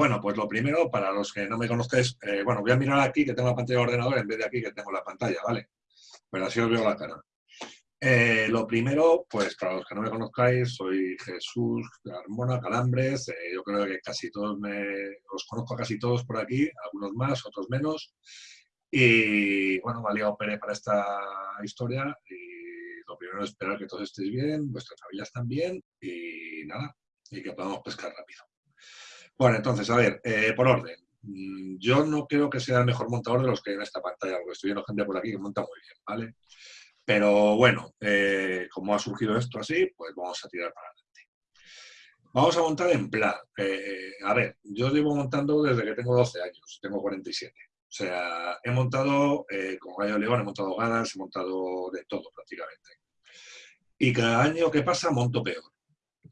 bueno, pues lo primero, para los que no me conozcáis, eh, bueno, voy a mirar aquí que tengo la pantalla de ordenador en vez de aquí que tengo la pantalla, ¿vale? Pero así os veo la cara. Eh, lo primero, pues para los que no me conozcáis, soy Jesús Carmona Calambres. Eh, yo creo que casi todos me, os conozco casi todos por aquí, algunos más, otros menos. Y bueno, me ha Pere para esta historia. Y lo primero es esperar que todos estéis bien, vuestras familias también y nada, y que podamos pescar rápido. Bueno, entonces, a ver, eh, por orden. Mm, yo no creo que sea el mejor montador de los que hay en esta pantalla, porque estoy viendo gente por aquí que monta muy bien, ¿vale? Pero bueno, eh, como ha surgido esto así, pues vamos a tirar para adelante. Vamos a montar en plan. Eh, a ver, yo llevo montando desde que tengo 12 años, tengo 47. O sea, he montado con Gallo León, he montado ganas, he montado de todo prácticamente. Y cada año que pasa monto peor.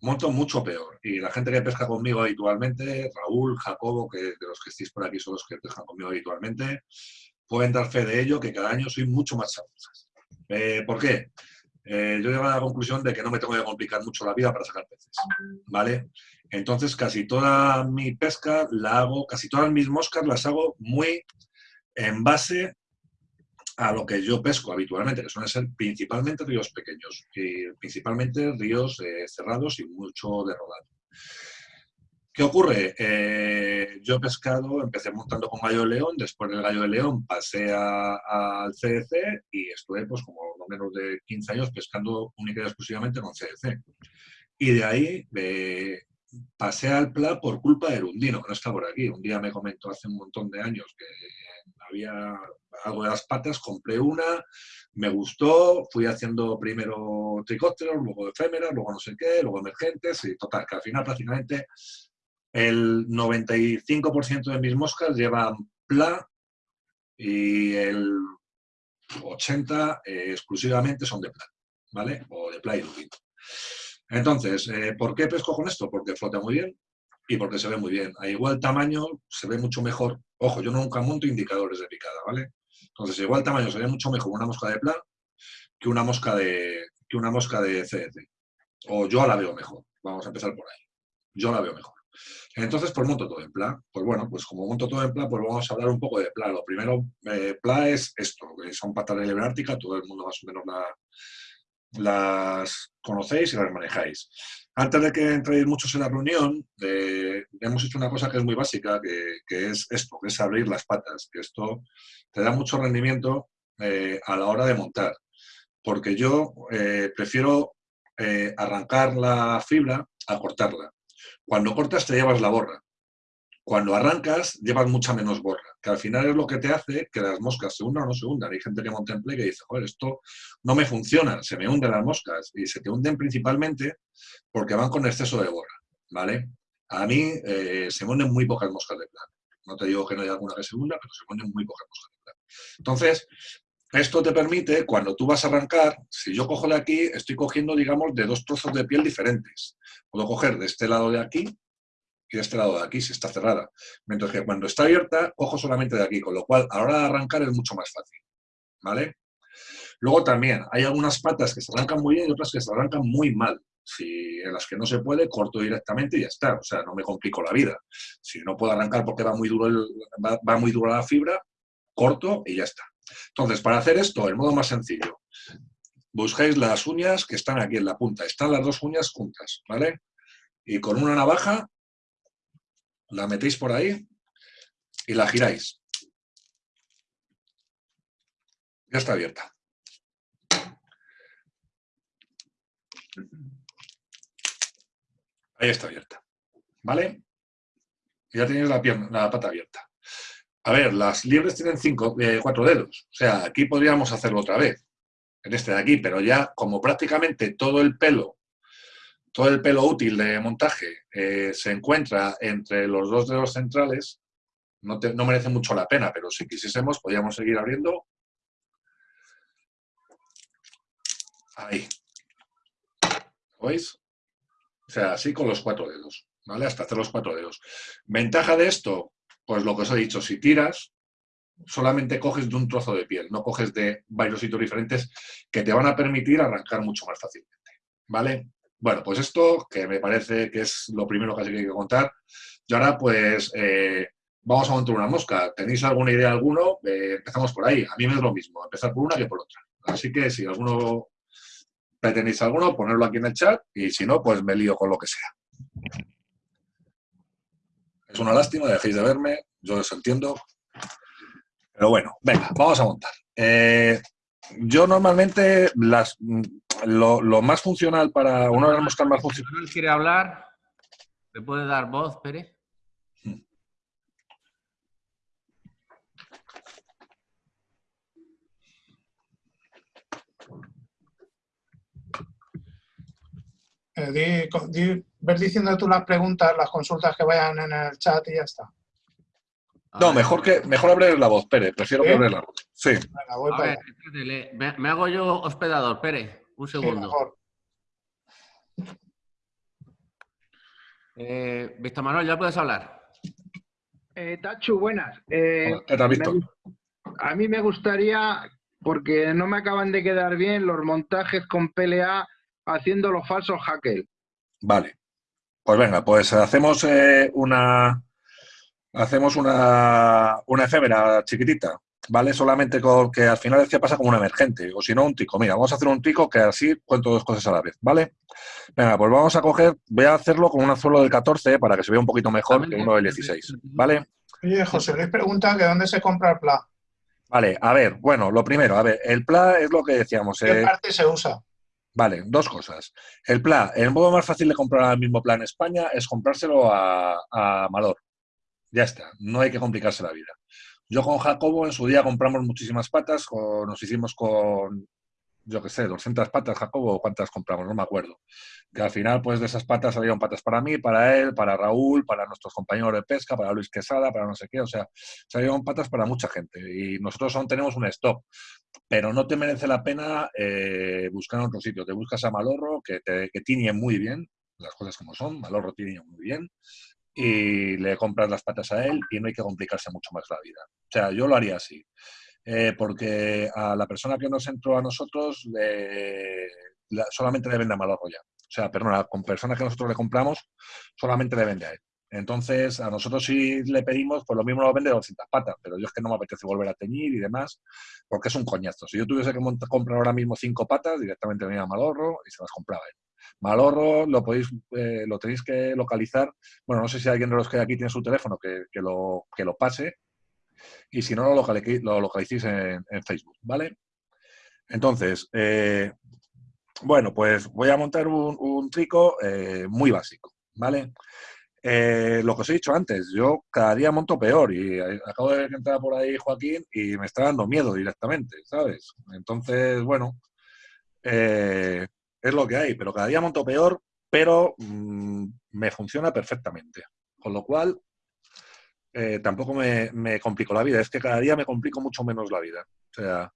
Monto mucho peor. Y la gente que pesca conmigo habitualmente, Raúl, Jacobo, que de los que estéis por aquí son los que pescan conmigo habitualmente, pueden dar fe de ello que cada año soy mucho más chavosas. Eh, ¿Por qué? Eh, yo llego a la conclusión de que no me tengo que complicar mucho la vida para sacar peces, ¿vale? Entonces casi toda mi pesca la hago, casi todas mis moscas las hago muy en base a lo que yo pesco habitualmente, que suelen ser principalmente ríos pequeños, y principalmente ríos eh, cerrados y mucho de rodado. ¿Qué ocurre? Eh, yo he pescado, empecé montando con gallo de león, después del gallo de león pasé al CDC y estuve pues como no menos de 15 años pescando única y exclusivamente con CDC. Y de ahí eh, pasé al PLA por culpa de Erundino, que no está por aquí. Un día me comentó hace un montón de años que había algo de las patas, compré una, me gustó, fui haciendo primero tricópteros, luego efémeras, luego no sé qué, luego emergentes, y total, que al final prácticamente el 95% de mis moscas llevan PLA y el 80% eh, exclusivamente son de PLA, ¿vale? O de PLA y Entonces, eh, ¿por qué pesco con esto? Porque flota muy bien y porque se ve muy bien. A igual tamaño se ve mucho mejor. Ojo, yo nunca monto indicadores de picada, ¿vale? Entonces, igual tamaño se ve mucho mejor una mosca de PLA que una mosca de, que una mosca de CDC. O yo la veo mejor. Vamos a empezar por ahí. Yo la veo mejor. Entonces, pues monto todo en PLA. Pues bueno, pues como monto todo en PLA, pues vamos a hablar un poco de PLA. Lo primero, eh, PLA es esto, que son patas de todo el mundo más o menos las conocéis y las manejáis. Antes de que entréis muchos en la reunión, eh, hemos hecho una cosa que es muy básica, que, es esto, que es abrir las patas, que esto te da mucho rendimiento eh, a la hora de montar. Porque yo prefiero arrancar la fibra a cortarla. Cuando cortas te llevas la borra. Cuando arrancas, llevas mucha menos borra, que al final es lo que te hace que las moscas se hundan o no se hundan. Hay gente que monta en play que dice, joder, esto no me funciona, se me hunden las moscas. Y se te hunden principalmente porque van con exceso de borra, ¿vale? A mí eh, se hunden muy pocas moscas de plano. No te digo que no haya alguna que se hunda, pero se hunden muy pocas moscas de plano. Entonces, esto te permite, cuando tú vas a arrancar, si yo cojo de aquí, estoy cogiendo, digamos, de dos trozos de piel diferentes. Puedo coger de este lado de aquí y de este lado de aquí, si está cerrada. Mientras que cuando está abierta, cojo solamente de aquí, con lo cual a la hora de arrancar es mucho más fácil. ¿Vale? Luego también hay algunas patas que se arrancan muy bien y otras que se arrancan muy mal. Si en las que no se puede, corto directamente y ya está. O sea, no me complico la vida. Si no puedo arrancar porque va muy duro, va muy la fibra, corto y ya está. Entonces, para hacer esto, el modo más sencillo, buscáis las uñas que están aquí en la punta. Están las dos uñas juntas, ¿vale? Y con una navaja la metéis por ahí y la giráis. Ya está abierta. Ahí está abierta. ¿Vale? Ya tenéis la, pierna, la pata abierta. A ver, las liebres tienen cinco, eh, cuatro dedos. O sea, aquí podríamos hacerlo otra vez, en este de aquí, pero ya como prácticamente todo el pelo, todo el pelo útil de montaje eh, se encuentra entre los dos dedos centrales, no, merece mucho la pena, pero si quisiésemos podríamos seguir abriendo. Ahí. ¿Lo veis? O sea, así con los cuatro dedos, ¿vale? Hasta hacer los cuatro dedos. Ventaja de esto, pues lo que os he dicho, si tiras, solamente coges de un trozo de piel, no coges de varios sitios diferentes que te van a permitir arrancar mucho más fácilmente, ¿vale? Bueno, pues esto, que me parece que es lo primero que hay que contar, y ahora pues eh, vamos a montar una mosca. ¿Tenéis alguna idea alguno? Eh, empezamos por ahí. A mí me es lo mismo, empezar por una que por otra. Así que si alguno pretendéis alguno, ponerlo aquí en el chat y si no, pues me lío con lo que sea. Es una lástima, dejéis de verme, yo os entiendo. Pero bueno, venga, vamos a montar. Eh, yo normalmente las, lo, más funcional para una de las moscas más funcionales... quiere hablar? ¿Le puede dar voz, Pérez? Eh, ver diciendo tú las preguntas, las consultas que vayan en el chat y ya está. No, mejor que mejor abrir la voz, Pérez. Prefiero que abrir la voz. Sí. me, hago yo hospedador, Pérez. Un segundo. Eh, Víctor Manuel, ya puedes hablar. Eh, Tachu, buenas. Eh, ¿Qué tal, Víctor? A mí me gustaría, porque no me acaban de quedar bien los montajes con PLA haciendo los falsos hackers. Vale. Pues venga, pues hacemos eh, una hacemos una, una efémera chiquitita, ¿vale? Solamente con que al final es que pasa como un emergente, o si no, un tico. Mira, vamos a hacer un tico que así cuento dos cosas a la vez, ¿vale? Venga, pues vamos a coger, voy a hacerlo con un anzuelo del 14 para que se vea un poquito mejor que uno del 16, ¿vale? Oye, José Luis pregunta que dónde se compra el PLA. Vale, a ver, bueno, lo primero, a ver, el PLA es lo que decíamos. ¿Qué eh, parte se usa? Vale, dos cosas. El PLA, el modo más fácil de comprar el mismo plan en España es comprárselo a, a Malor. Ya está, no hay que complicarse la vida. Yo con Jacobo en su día compramos muchísimas patas, nos hicimos con, yo qué sé, 200 patas, Jacobo, ¿cuántas compramos? No me acuerdo. Que al final, pues de esas patas salieron patas para mí, para él, para Raúl, para nuestros compañeros de pesca, para Luis Quesada, para no sé qué, o sea, salieron patas para mucha gente. Y nosotros aún tenemos un stock, pero no te merece la pena eh, buscar en otro sitio. Te buscas a Malorro, que, te, que tiñe muy bien, las cosas como son, Malorro tiene muy bien, y le compras las patas a él y no hay que complicarse mucho más la vida. O sea, yo lo haría así. Eh, porque a la persona que nos entró a nosotros solamente le vende a Malorro ya. O sea, perdona, con personas que nosotros le compramos solamente le vende a él. Entonces, a nosotros si le pedimos, pues lo mismo lo vende 200 patas, pero yo es que no me apetece volver a teñir y demás, porque es un coñazo. Si yo tuviese que comprar ahora mismo cinco patas, directamente venía a Malorro y se las compraba él. Malorro lo podéis, eh, lo tenéis que localizar. Bueno, no sé si alguien de los que hay aquí tiene su teléfono que, lo, que lo pase. Y si no, lo, lo localicéis en, Facebook, ¿vale? Entonces, eh, bueno, pues voy a montar un, trico eh, muy básico, ¿vale? lo que os he dicho antes, yo cada día monto peor y acabo de entrar por ahí Joaquín y me está dando miedo directamente, ¿sabes? Entonces, bueno, es lo que hay, pero cada día monto peor, pero mm, me funciona perfectamente. Con lo cual, eh, tampoco me, me, complico la vida. Es que cada día me complico mucho menos la vida. O sea,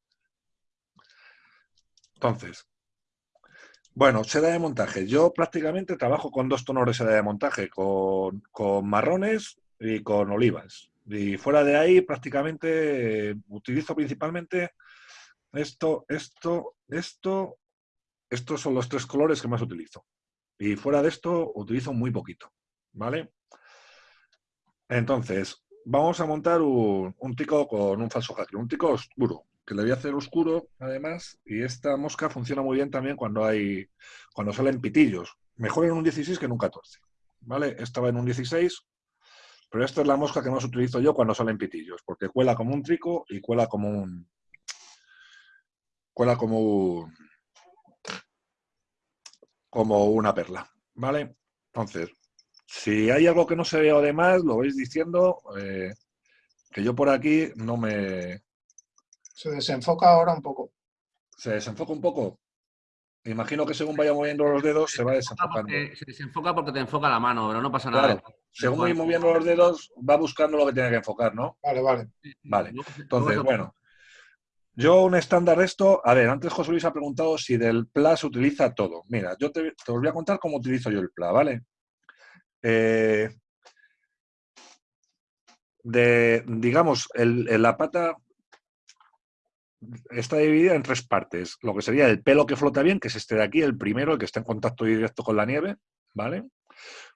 entonces, bueno, seda de montaje. Yo prácticamente trabajo con dos tonos de seda de montaje, con, con marrones y con olivas. Y fuera de ahí, prácticamente utilizo principalmente esto, esto, esto estos son los tres colores que más utilizo. Y fuera de esto, utilizo muy poquito, ¿vale? Entonces, vamos a montar un, tico con un falso hacker, un tico oscuro, que le voy a hacer oscuro, además, y esta mosca funciona muy bien también cuando hay, cuando salen pitillos. Mejor en un 16 que en un 14, ¿vale? Esta va en un 16, pero esta es la mosca que más utilizo yo cuando salen pitillos, porque cuela como un trico y cuela como un... Cuela como un como una perla, ¿vale? Entonces, si hay algo que no se vea además, lo vais diciendo, eh, que yo por aquí no me... Se desenfoca ahora un poco. ¿Se desenfoca un poco? Imagino que según vaya moviendo los dedos se va desenfocando. se desenfoca porque te enfoca la mano, pero no pasa nada. según voy moviendo los dedos, va buscando lo que tiene que enfocar, ¿no? Vale, vale. Vale. Entonces, bueno, yo un estándar esto, a ver, antes José Luis ha preguntado si del PLA se utiliza todo. Mira, yo te, voy a contar cómo utilizo yo el PLA, ¿vale? Eh, de, digamos, el, la pata, está dividida en tres partes. Lo que sería el pelo que flota bien, que es este de aquí, el primero, el que está en contacto directo con la nieve, ¿vale?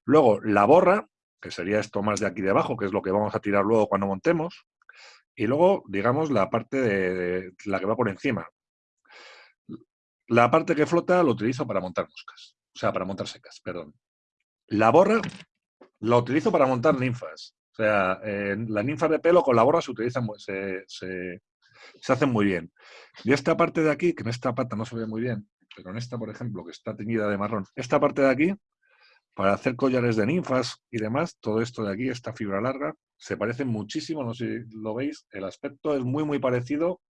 Luego la borra, que sería esto más de aquí debajo, que es lo que vamos a tirar luego cuando montemos. Y luego, digamos, la parte de, la que va por encima. La parte que flota lo utilizo para montar moscas. O sea, para montar secas, perdón. La borra la utilizo para montar ninfas. O sea, las ninfas de pelo con la borra se utilizan, se, se, se hacen muy bien. Y esta parte de aquí, que en esta pata no se ve muy bien, pero en esta, por ejemplo, que está teñida de marrón, esta parte de aquí, para hacer collares de ninfas y demás, todo esto de aquí, esta fibra larga, se parece muchísimo, no sé si lo veis, el aspecto es muy, muy parecido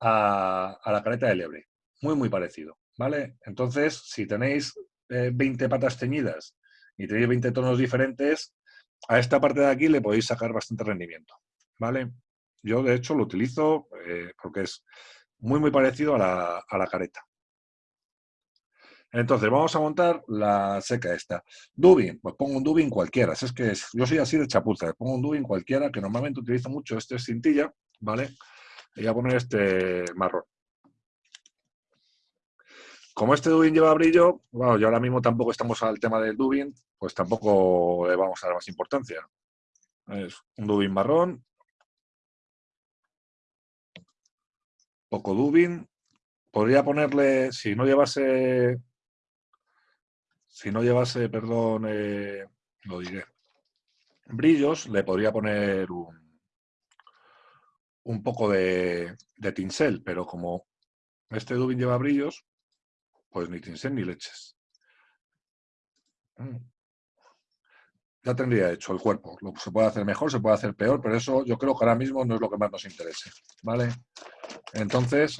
a, la careta de liebre. Muy, muy parecido, ¿vale? Entonces, si tenéis 20 eh, patas teñidas y tenéis 20 tonos diferentes, a esta parte de aquí le podéis sacar bastante rendimiento, ¿vale? Yo, de hecho, lo utilizo eh, porque es muy, muy parecido a la, careta. Entonces, vamos a montar la seca esta. Dubin, pues pongo un Dubin cualquiera. es que yo soy así de chapuza. Pongo un Dubin cualquiera, que normalmente utilizo mucho este cintilla, ¿vale? Y voy a poner este marrón. Como este Dubin lleva brillo, bueno, yo ahora mismo tampoco estamos al tema del Dubin, pues tampoco le vamos a dar más importancia. Es un Dubin marrón, poco Dubin. Podría ponerle, si no llevase, si no llevase, perdón, eh, lo diré, brillos, le podría poner un, un poco de, de tinsel, pero como este Dubin lleva brillos, pues ni tinsel ni leches. Mm. Ya tendría hecho el cuerpo. Se puede hacer mejor, se puede hacer peor, pero eso yo creo que ahora mismo no es lo que más nos interese. ¿Vale? Entonces,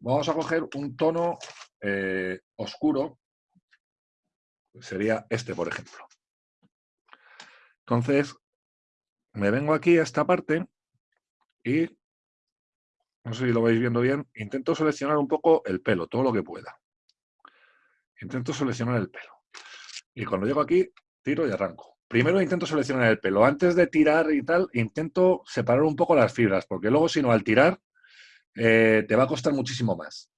vamos a coger un tono eh, oscuro, sería este, por ejemplo. Entonces, me vengo aquí a esta parte y, no sé si lo vais viendo bien, intento seleccionar un poco el pelo, todo lo que pueda. Intento seleccionar el pelo. Y cuando llego aquí, tiro y arranco. Primero intento seleccionar el pelo. Antes de tirar y tal, intento separar un poco las fibras, porque luego si no, al tirar, eh, te va a costar muchísimo más.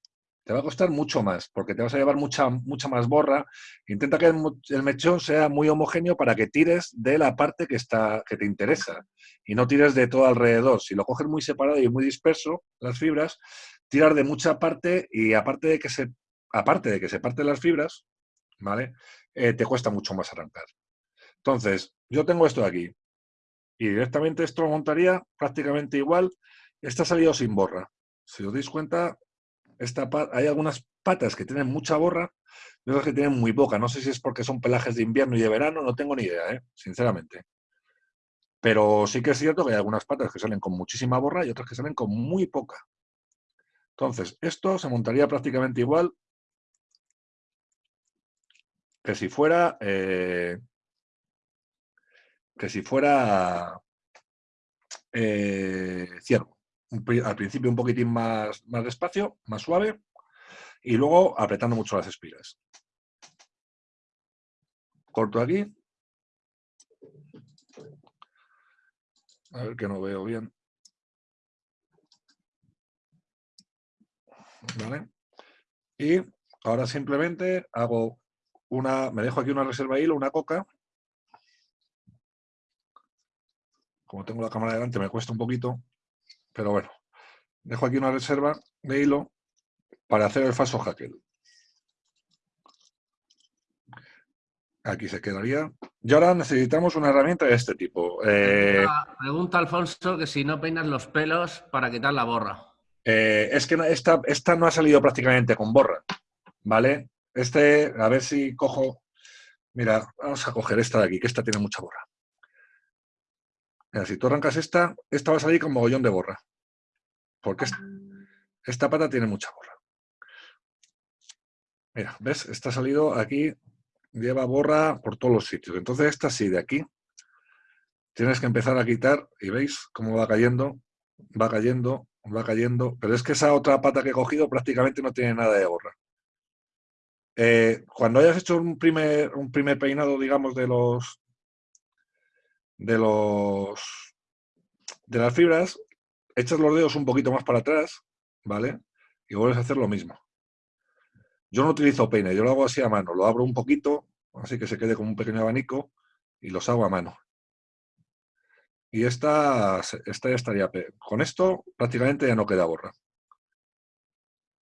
Te va a costar mucho más, porque te vas a llevar mucha, mucha más borra. Intenta que el, mechón sea muy homogéneo para que tires de la parte que, está, que te interesa y no tires de todo alrededor. Si lo coges muy separado y muy disperso, las fibras, tirar de mucha parte y aparte de que se, aparte de que se parten las fibras, ¿vale? Eh, te cuesta mucho más arrancar. Entonces, yo tengo esto de aquí y directamente esto lo montaría prácticamente igual. Está salido sin borra. Si os dais cuenta, esta hay algunas patas que tienen mucha borra y otras que tienen muy poca. No sé si es porque son pelajes de invierno y de verano, no tengo ni idea, ¿eh? sinceramente. Pero sí que es cierto que hay algunas patas que salen con muchísima borra y otras que salen con muy poca. Entonces, esto se montaría prácticamente igual que si fuera eh, que si fuera eh, ciervo al principio un poquitín más, más despacio, más suave, y luego apretando mucho las espiras. Corto aquí. A ver que no veo bien. ¿Vale? Y ahora simplemente hago una, me dejo aquí una reserva de hilo, una coca. Como tengo la cámara delante me cuesta un poquito, pero bueno, dejo aquí una reserva de hilo para hacer el falso hacker. Aquí se quedaría. Y ahora necesitamos una herramienta de este tipo. Eh, pregunta, Alfonso que si no peinas los pelos para quitar la borra. Eh, es que esta, esta no ha salido prácticamente con borra, ¿vale? Este, a ver si cojo... Mira, vamos a coger esta de aquí, que esta tiene mucha borra si tú arrancas esta, esta va a salir con mogollón de borra. Porque esta pata tiene mucha borra. Mira, ¿ves? Esta ha salido aquí, lleva borra por todos los sitios. Entonces esta sí, de aquí, tienes que empezar a quitar y veis cómo va cayendo, va cayendo, va cayendo. Pero es que esa otra pata que he cogido prácticamente no tiene nada de borra. Eh, cuando hayas hecho un primer, un primer peinado, digamos, de los, de los de las fibras, echas los dedos un poquito más para atrás, ¿vale? Y vuelves a hacer lo mismo. Yo no utilizo peine, yo lo hago así a mano. Lo abro un poquito, así que se quede como un pequeño abanico, y los hago a mano. Y esta, esta ya estaría... Con esto prácticamente ya no queda borra.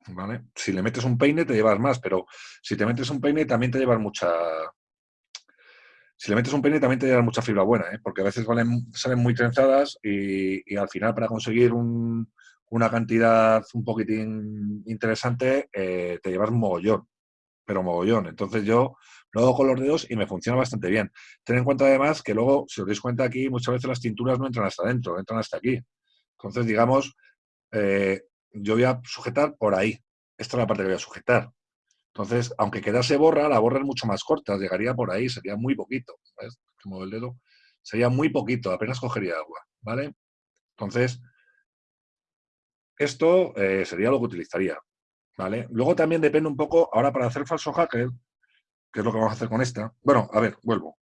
¿Vale? Si le metes un peine te llevas más, pero si te metes un peine también te llevas mucha... Si le metes un peine también te llevas mucha fibra buena, ¿eh? porque a veces salen muy trenzadas y, al final para conseguir una cantidad un poquitín interesante eh, te llevas mogollón, pero mogollón. Entonces yo lo hago con los dedos y me funciona bastante bien. Ten en cuenta además que luego, si os dais cuenta aquí, muchas veces las tinturas no entran hasta adentro, entran hasta aquí. Entonces, digamos, eh, yo voy a sujetar por ahí. Esta es la parte que voy a sujetar. Entonces, aunque quedase borra, la borra es mucho más corta, llegaría por ahí, sería muy poquito. ¿Ves? El dedo. Sería muy poquito, apenas cogería agua, ¿vale? Entonces, esto eh, sería lo que utilizaría, ¿vale? Luego también depende un poco, ahora para hacer falso hacker, que es lo que vamos a hacer con esta. Bueno, a ver, vuelvo.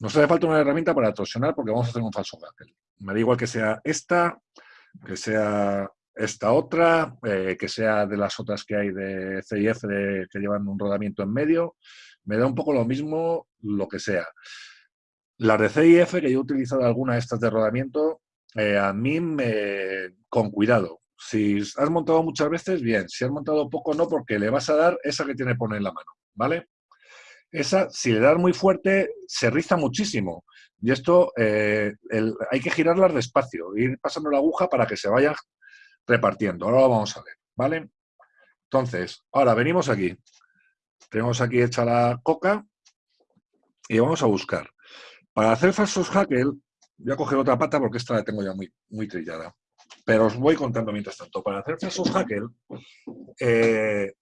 Nos hace falta una herramienta para torsionar porque vamos a hacer un falso hacker. Me da igual que sea esta, que sea esta otra, eh, que sea de las otras que hay de CIF que llevan un rodamiento en medio, me da un poco lo mismo lo que sea. Las de CIF, que yo he utilizado alguna de estas de rodamiento, eh, a mí me, con cuidado. Si has montado muchas veces, bien. Si has montado poco, no, porque le vas a dar esa que tiene poner en la mano, ¿vale? Esa, si le das muy fuerte, se riza muchísimo. Y esto eh, hay que girarlas despacio, ir pasando la aguja para que se vaya repartiendo. Ahora lo vamos a ver, ¿vale? Entonces, ahora venimos aquí. Tenemos aquí hecha la coca y vamos a buscar. Para hacer falsos hackle, voy a coger otra pata porque esta la tengo ya muy, muy trillada. Pero os voy contando mientras tanto. Para hacer falsos hackle, eh,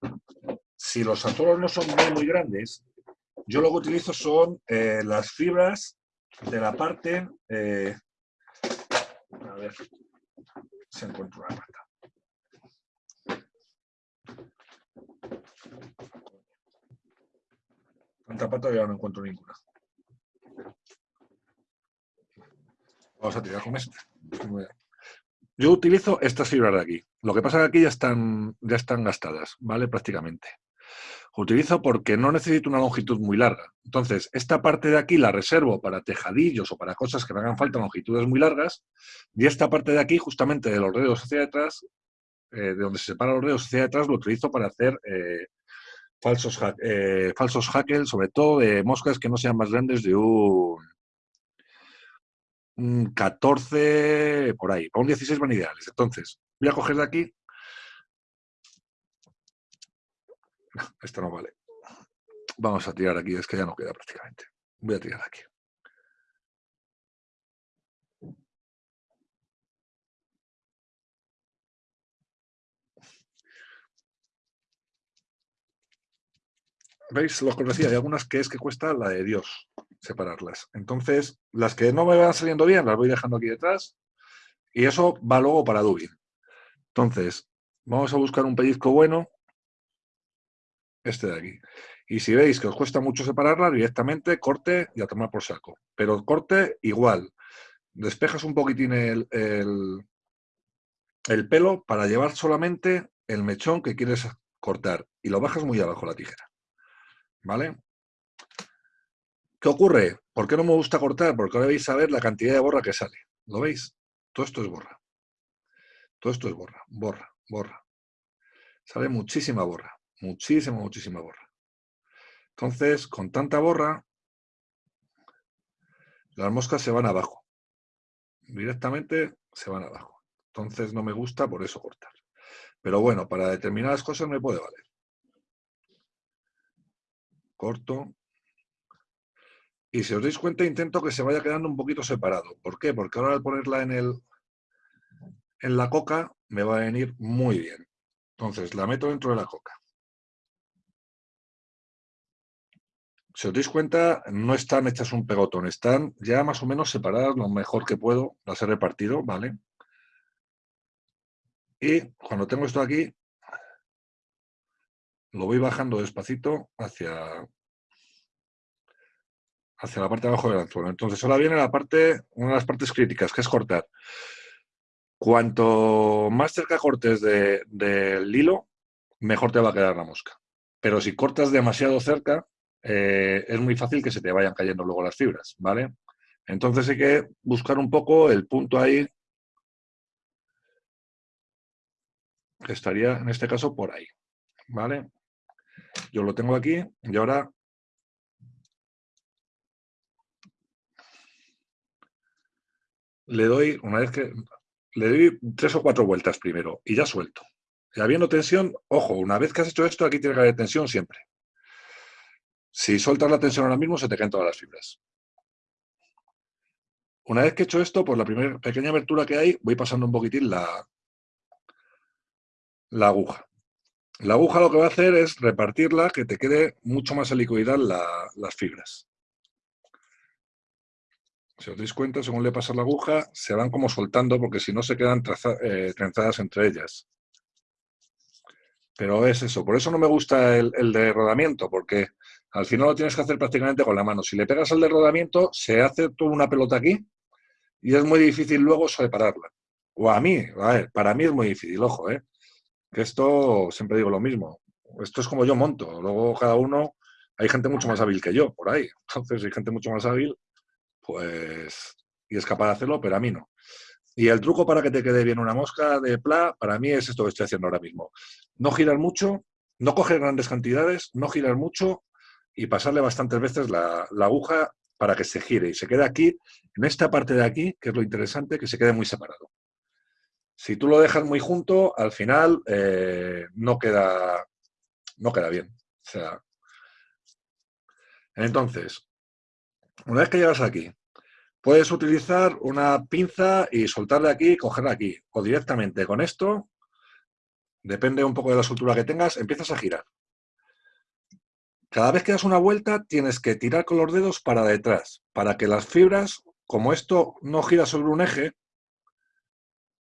si los atoros no son muy, muy grandes, yo lo que utilizo son eh, las fibras de la parte... Eh, a ver, se encuentra una pata. Tanta pata ya no encuentro ninguna. Vamos a tirar con esta. Yo utilizo estas fibras de aquí. Lo que pasa es que aquí ya están, ya están gastadas, ¿vale? Prácticamente. Utilizo porque no necesito una longitud muy larga. Entonces, esta parte de aquí la reservo para tejadillos o para cosas que me hagan falta longitudes muy largas. Y esta parte de aquí, justamente de los dedos hacia detrás, eh, de donde se separan los dedos hacia detrás, lo utilizo para hacer eh, falsos, eh, falsos hackles, sobre todo de moscas que no sean más grandes de un 14 por ahí, un 16 van ideales. Entonces, voy a coger de aquí. esto no vale. Vamos a tirar aquí, es que ya no queda prácticamente. Voy a tirar aquí. ¿Veis? Lo que os decía, hay algunas que es que cuesta la de Dios separarlas. Entonces, las que no me van saliendo bien, las voy dejando aquí detrás y eso va luego para Dubin. Entonces, vamos a buscar un pellizco bueno, este de aquí. Y si veis que os cuesta mucho separarlas, directamente corte y a tomar por saco. Pero corte igual. Despejas un poquitín el, el, el pelo para llevar solamente el mechón que quieres cortar y lo bajas muy abajo la tijera. ¿Vale? ¿Qué ocurre? ¿Por qué no me gusta cortar? Porque ahora veis a ver la cantidad de borra que sale. ¿Lo veis? Todo esto es borra. Todo esto es borra, borra, borra. Sale muchísima borra, muchísima, muchísima borra. Entonces, con tanta borra, las moscas se van abajo. Directamente se van abajo. Entonces no me gusta por eso cortar. Pero bueno, para determinadas cosas me puede valer. Corto, y si os dais cuenta, intento que se vaya quedando un poquito separado. ¿Por qué? Porque ahora al ponerla en, el, en la coca me va a venir muy bien. Entonces, la meto dentro de la coca. Si os dais cuenta, no están hechas un pegotón, están ya más o menos separadas lo mejor que puedo, las he repartido, ¿vale? Y cuando tengo esto aquí, lo voy bajando despacito hacia hacia la parte de abajo del anzuelo. Entonces ahora viene la parte, una de las partes críticas, que es cortar. Cuanto más cerca cortes de- del hilo, mejor te va a quedar la mosca. Pero si cortas demasiado cerca, eh, es muy fácil que se te vayan cayendo luego las fibras, ¿vale? Entonces hay que buscar un poco el punto ahí que estaría en este caso por ahí, ¿vale? Yo lo tengo aquí y ahora le doy, una vez que le doy tres o cuatro vueltas primero y ya suelto. Y habiendo tensión, ojo, una vez que has hecho esto, aquí tiene que haber tensión siempre. Si sueltas la tensión ahora mismo, se te caen todas las fibras. Una vez que he hecho esto, por la primera pequeña abertura que hay, voy pasando un poquitín la, la aguja. La aguja lo que va a hacer es repartirla, que te quede mucho más liquididad la- las fibras. Si os dais cuenta, según le pasa la aguja, se van como soltando porque si no se quedan eh, trenzadas entre ellas. Pero es eso, por eso no me gusta el, el de rodamiento, porque al final lo tienes que hacer prácticamente con la mano. Si le pegas al de rodamiento, se hace toda una pelota aquí y es muy difícil luego separarla. O a mí, a ver, para mí es muy difícil, ojo, ¿eh? Que esto, siempre digo lo mismo, esto es como yo monto, luego cada uno, hay gente mucho más hábil que yo por ahí, entonces hay gente mucho más hábil, pues, y es capaz de hacerlo, pero a mí no. Y el truco para que te quede bien una mosca de pla, para mí es esto que estoy haciendo ahora mismo. No girar mucho, no coger grandes cantidades, no girar mucho y pasarle bastantes veces la, aguja para que se gire y se quede aquí, en esta parte de aquí, que es lo interesante, que se quede muy separado. Si tú lo dejas muy junto, al final eh, no, queda, no queda bien. Entonces, una vez que llegas aquí, puedes utilizar una pinza y soltarla aquí y cogerla aquí. O directamente con esto, depende un poco de la soltura que tengas, empiezas a girar. Cada vez que das una vuelta, tienes que tirar con los dedos para detrás, para que las fibras, como esto no gira sobre un eje,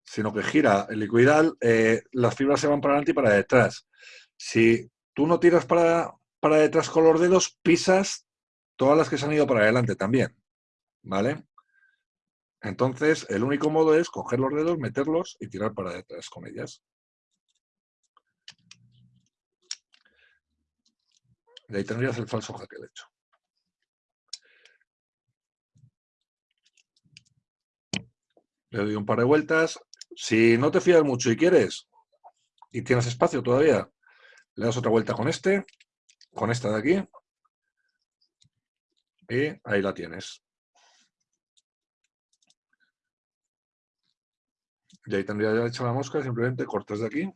sino que gira el liquidal, eh, las fibras se van para adelante y para detrás. Si tú no tiras para, para detrás con los dedos, pisas todas las que se han ido para adelante también. ¿Vale? Entonces, el único modo es coger los dedos, meterlos y tirar para detrás con ellas. Y ahí tendrías el falso jaque, de hecho. Le doy un par de vueltas. Si no te fías mucho y quieres, y tienes espacio todavía, le das otra vuelta con este, con esta de aquí, y ahí la tienes. Y ahí tendría ya hecha la mosca, simplemente cortas de aquí.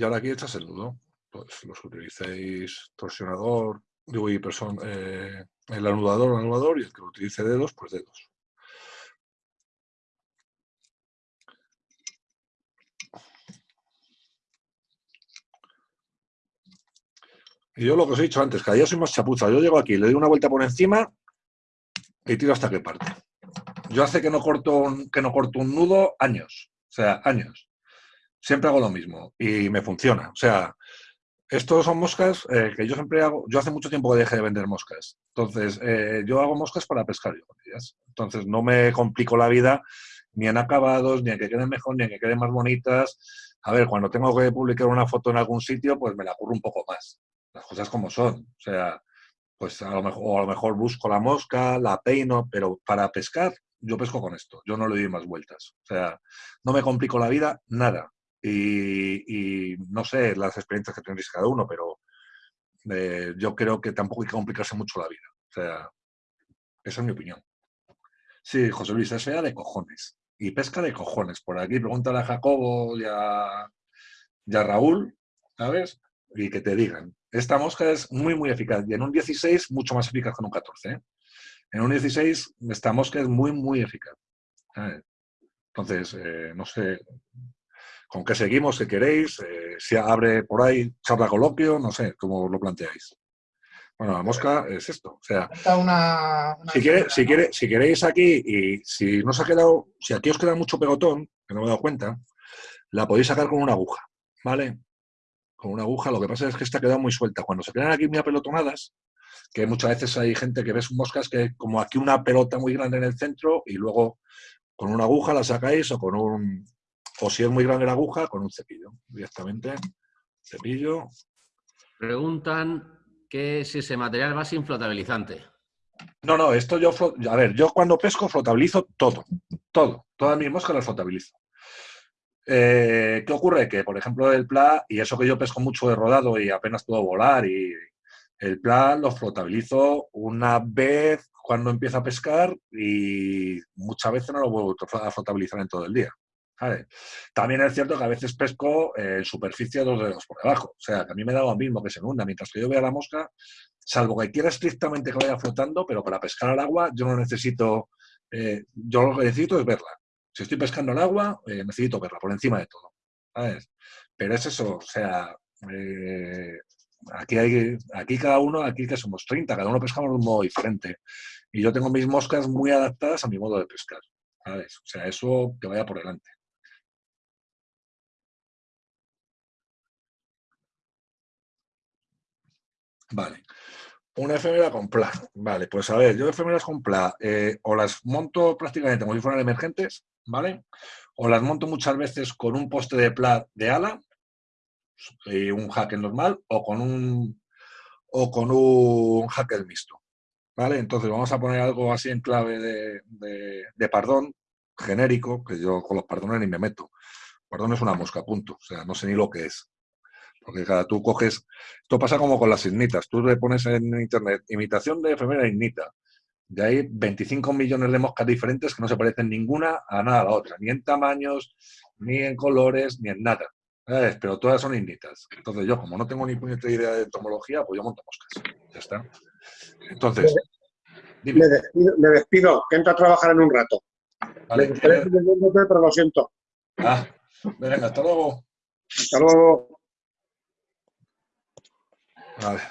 Y ahora aquí echas el nudo. Pues los utilicéis torsionador, digo, y eh, el anudador, anudador, y el que utilice dedos, pues dedos. Y yo lo que os he dicho antes, cada día soy más chapuza. Yo llego aquí, le doy una vuelta por encima y tiro hasta que parte. Yo hace que no corto que no corto un nudo años. O sea, años. Siempre hago lo mismo y me funciona. O sea, estos son moscas eh, que yo siempre hago. Yo hace mucho tiempo que dejé de vender moscas. Entonces, eh, yo hago moscas para pescar yo con ellas. Entonces, no me complico la vida ni en acabados, ni en que queden mejor, ni en que queden más bonitas. A ver, cuando tengo que publicar una foto en algún sitio, pues me la curro un poco más. Las cosas como son. O sea, pues a lo mejor, o a lo mejor busco la mosca, la peino, pero para pescar, yo pesco con esto. Yo no le doy más vueltas. O sea, no me complico la vida, nada. Y, no sé las experiencias que tendréis cada uno, pero eh, yo creo que tampoco hay que complicarse mucho la vida. O sea, esa es mi opinión. Sí, José Luis, es fea de cojones. Y pesca de cojones. Por aquí pregúntale a Jacobo y a, y a Raúl, ¿sabes? Y que te digan. Esta mosca es muy, muy eficaz. Y en un 16, mucho más eficaz que en un 14. ¿eh? En un 16, esta mosca es muy, muy eficaz. ¿sabes? Entonces, eh, no sé con qué seguimos, qué queréis, eh, si abre por ahí charla coloquio, no sé, cómo lo planteáis. Bueno, la mosca es esto. O sea, una, una si, quiere, si, si queréis aquí y si no os ha quedado, si aquí os queda mucho pegotón, que no me he dado cuenta, la podéis sacar con una aguja, ¿vale? con una aguja. Lo que pasa es que esta ha quedado muy suelta. Cuando se quedan aquí muy apelotonadas, que muchas veces hay gente que ves moscas que como aquí una pelota muy grande en el centro y luego con una aguja la sacáis o con un, o si es muy grande la aguja, con un cepillo directamente. Cepillo. Preguntan que si ese material va sin flotabilizante. No, no, esto yo, a ver, yo cuando pesco flotabilizo todo, todo, todas mis moscas las flotabilizo. Eh, ¿Qué ocurre? Que, por ejemplo, el pla, y eso que yo pesco mucho de rodado y apenas puedo volar, y el pla lo flotabilizo una vez cuando empiezo a pescar y muchas veces no lo vuelvo a flotabilizar en todo el día. También es cierto que a veces pesco en superficie dos dedos por debajo. O sea, que a mí me da lo mismo que se hunda. Mientras que yo vea la mosca, salvo que quiera estrictamente que vaya flotando, pero para pescar al agua yo no necesito... Eh, yo lo que necesito es verla. Si estoy pescando al agua, eh, necesito verla por encima de todo. Pero es eso, o sea... Eh, aquí hay aquí cada uno, aquí que somos 30, cada uno pescamos de un modo diferente. Y yo tengo mis moscas muy adaptadas a mi modo de pescar. ¿sabes? O sea, eso que vaya por delante. Vale. Una efemera con pla. Vale, pues a ver, yo efemeras con pla eh, o las monto prácticamente como si fueran emergentes, ¿vale? O las monto muchas veces con un poste de pla de ala y un hacker normal o con un o con un hacker mixto. ¿Vale? Entonces vamos a poner algo así en clave de, de pardón, genérico, que yo con los pardones ni me meto. Pardón es una mosca, punto. O sea, no sé ni lo que es. Porque cada tú coges, esto pasa como con las ignitas, tú le pones en internet imitación de efemera ignita, y hay 25 millones de moscas diferentes que no se parecen ninguna a nada a la otra, ni en tamaños, ni en colores, ni en nada. Pero todas son ignitas. Entonces yo, como no tengo ni puñetera idea de entomología, pues yo monto moscas. Ya está. Entonces... Me despido, me despido, que entro a trabajar en un rato. Vale, me pero lo siento. Ah, venga, hasta luego. Hasta luego. Vale.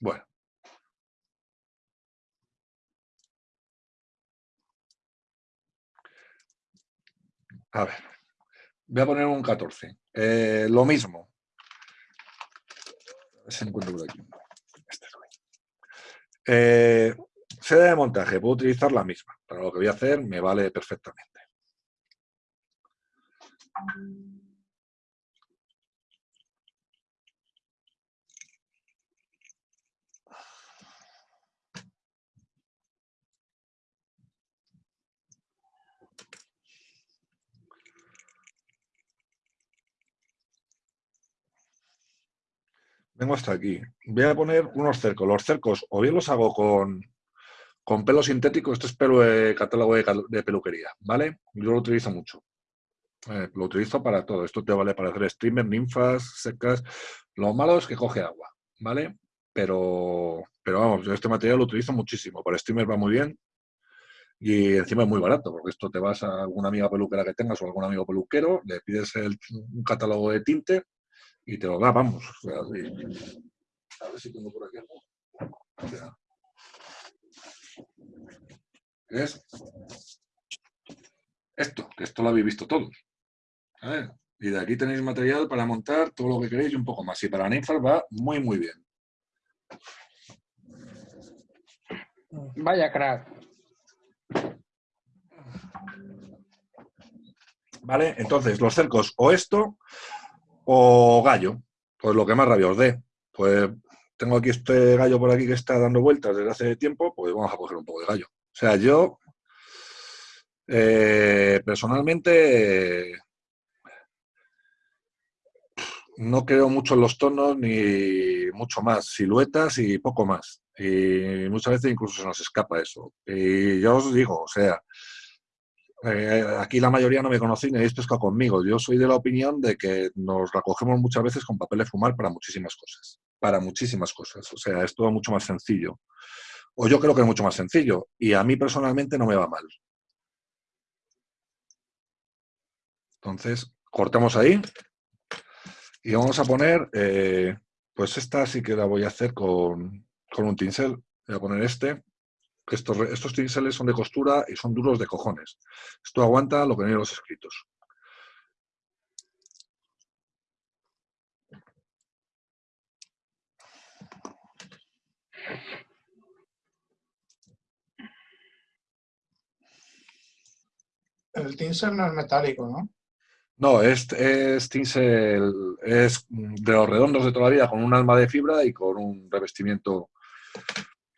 Bueno. A ver. Voy a poner un 14. Eh, lo mismo. Si encuentro por aquí. Eh, sede de montaje, puedo utilizar la misma. Para lo que voy a hacer me vale perfectamente. Vengo hasta aquí. Voy a poner unos cercos. Los cercos o bien los hago con, con pelo sintético, esto es pelo de catálogo de, peluquería, ¿vale? Yo lo utilizo mucho. Eh, lo utilizo para todo. Esto te vale para hacer streamers, ninfas, secas. Lo malo es que coge agua, ¿vale? Pero, pero vamos, yo este material lo utilizo muchísimo. Para streamer va muy bien y encima es muy barato, porque esto te vas a alguna amiga peluquera que tengas o algún amigo peluquero, le pides un catálogo de tinte y te lo da, vamos. a ver si tengo por aquí algo. es esto, que esto lo habéis visto todos. Y de aquí tenéis material para montar todo lo que queréis y un poco más. Y para ninfas va muy, muy bien. Vaya crack. Vale, entonces los cercos o esto o gallo, pues lo que más rabia os dé. Pues tengo aquí este gallo por aquí que está dando vueltas desde hace tiempo, pues vamos a coger un poco de gallo. O sea, yo eh, personalmente no creo mucho en los tonos ni mucho más, siluetas y poco más. Y muchas veces incluso se nos escapa eso. Y yo os digo, o sea, eh, aquí la mayoría no me conocéis ni habéis pescado conmigo. Yo soy de la opinión de que nos recogemos muchas veces con papel de fumar para muchísimas cosas. Para muchísimas cosas. O sea, es todo mucho más sencillo. O yo creo que es mucho más sencillo. Y a mí personalmente no me va mal. Entonces, cortamos ahí. Y vamos a poner, eh, pues esta sí que la voy a hacer con, con un tinsel. Voy a poner este. Que Estos, estos son de costura y son duros de cojones. Esto aguanta lo que en los escritos. El tinsel no es metálico, ¿no? No, es, es tinsel, es de los redondos de toda la vida, con un alma de fibra y con un revestimiento,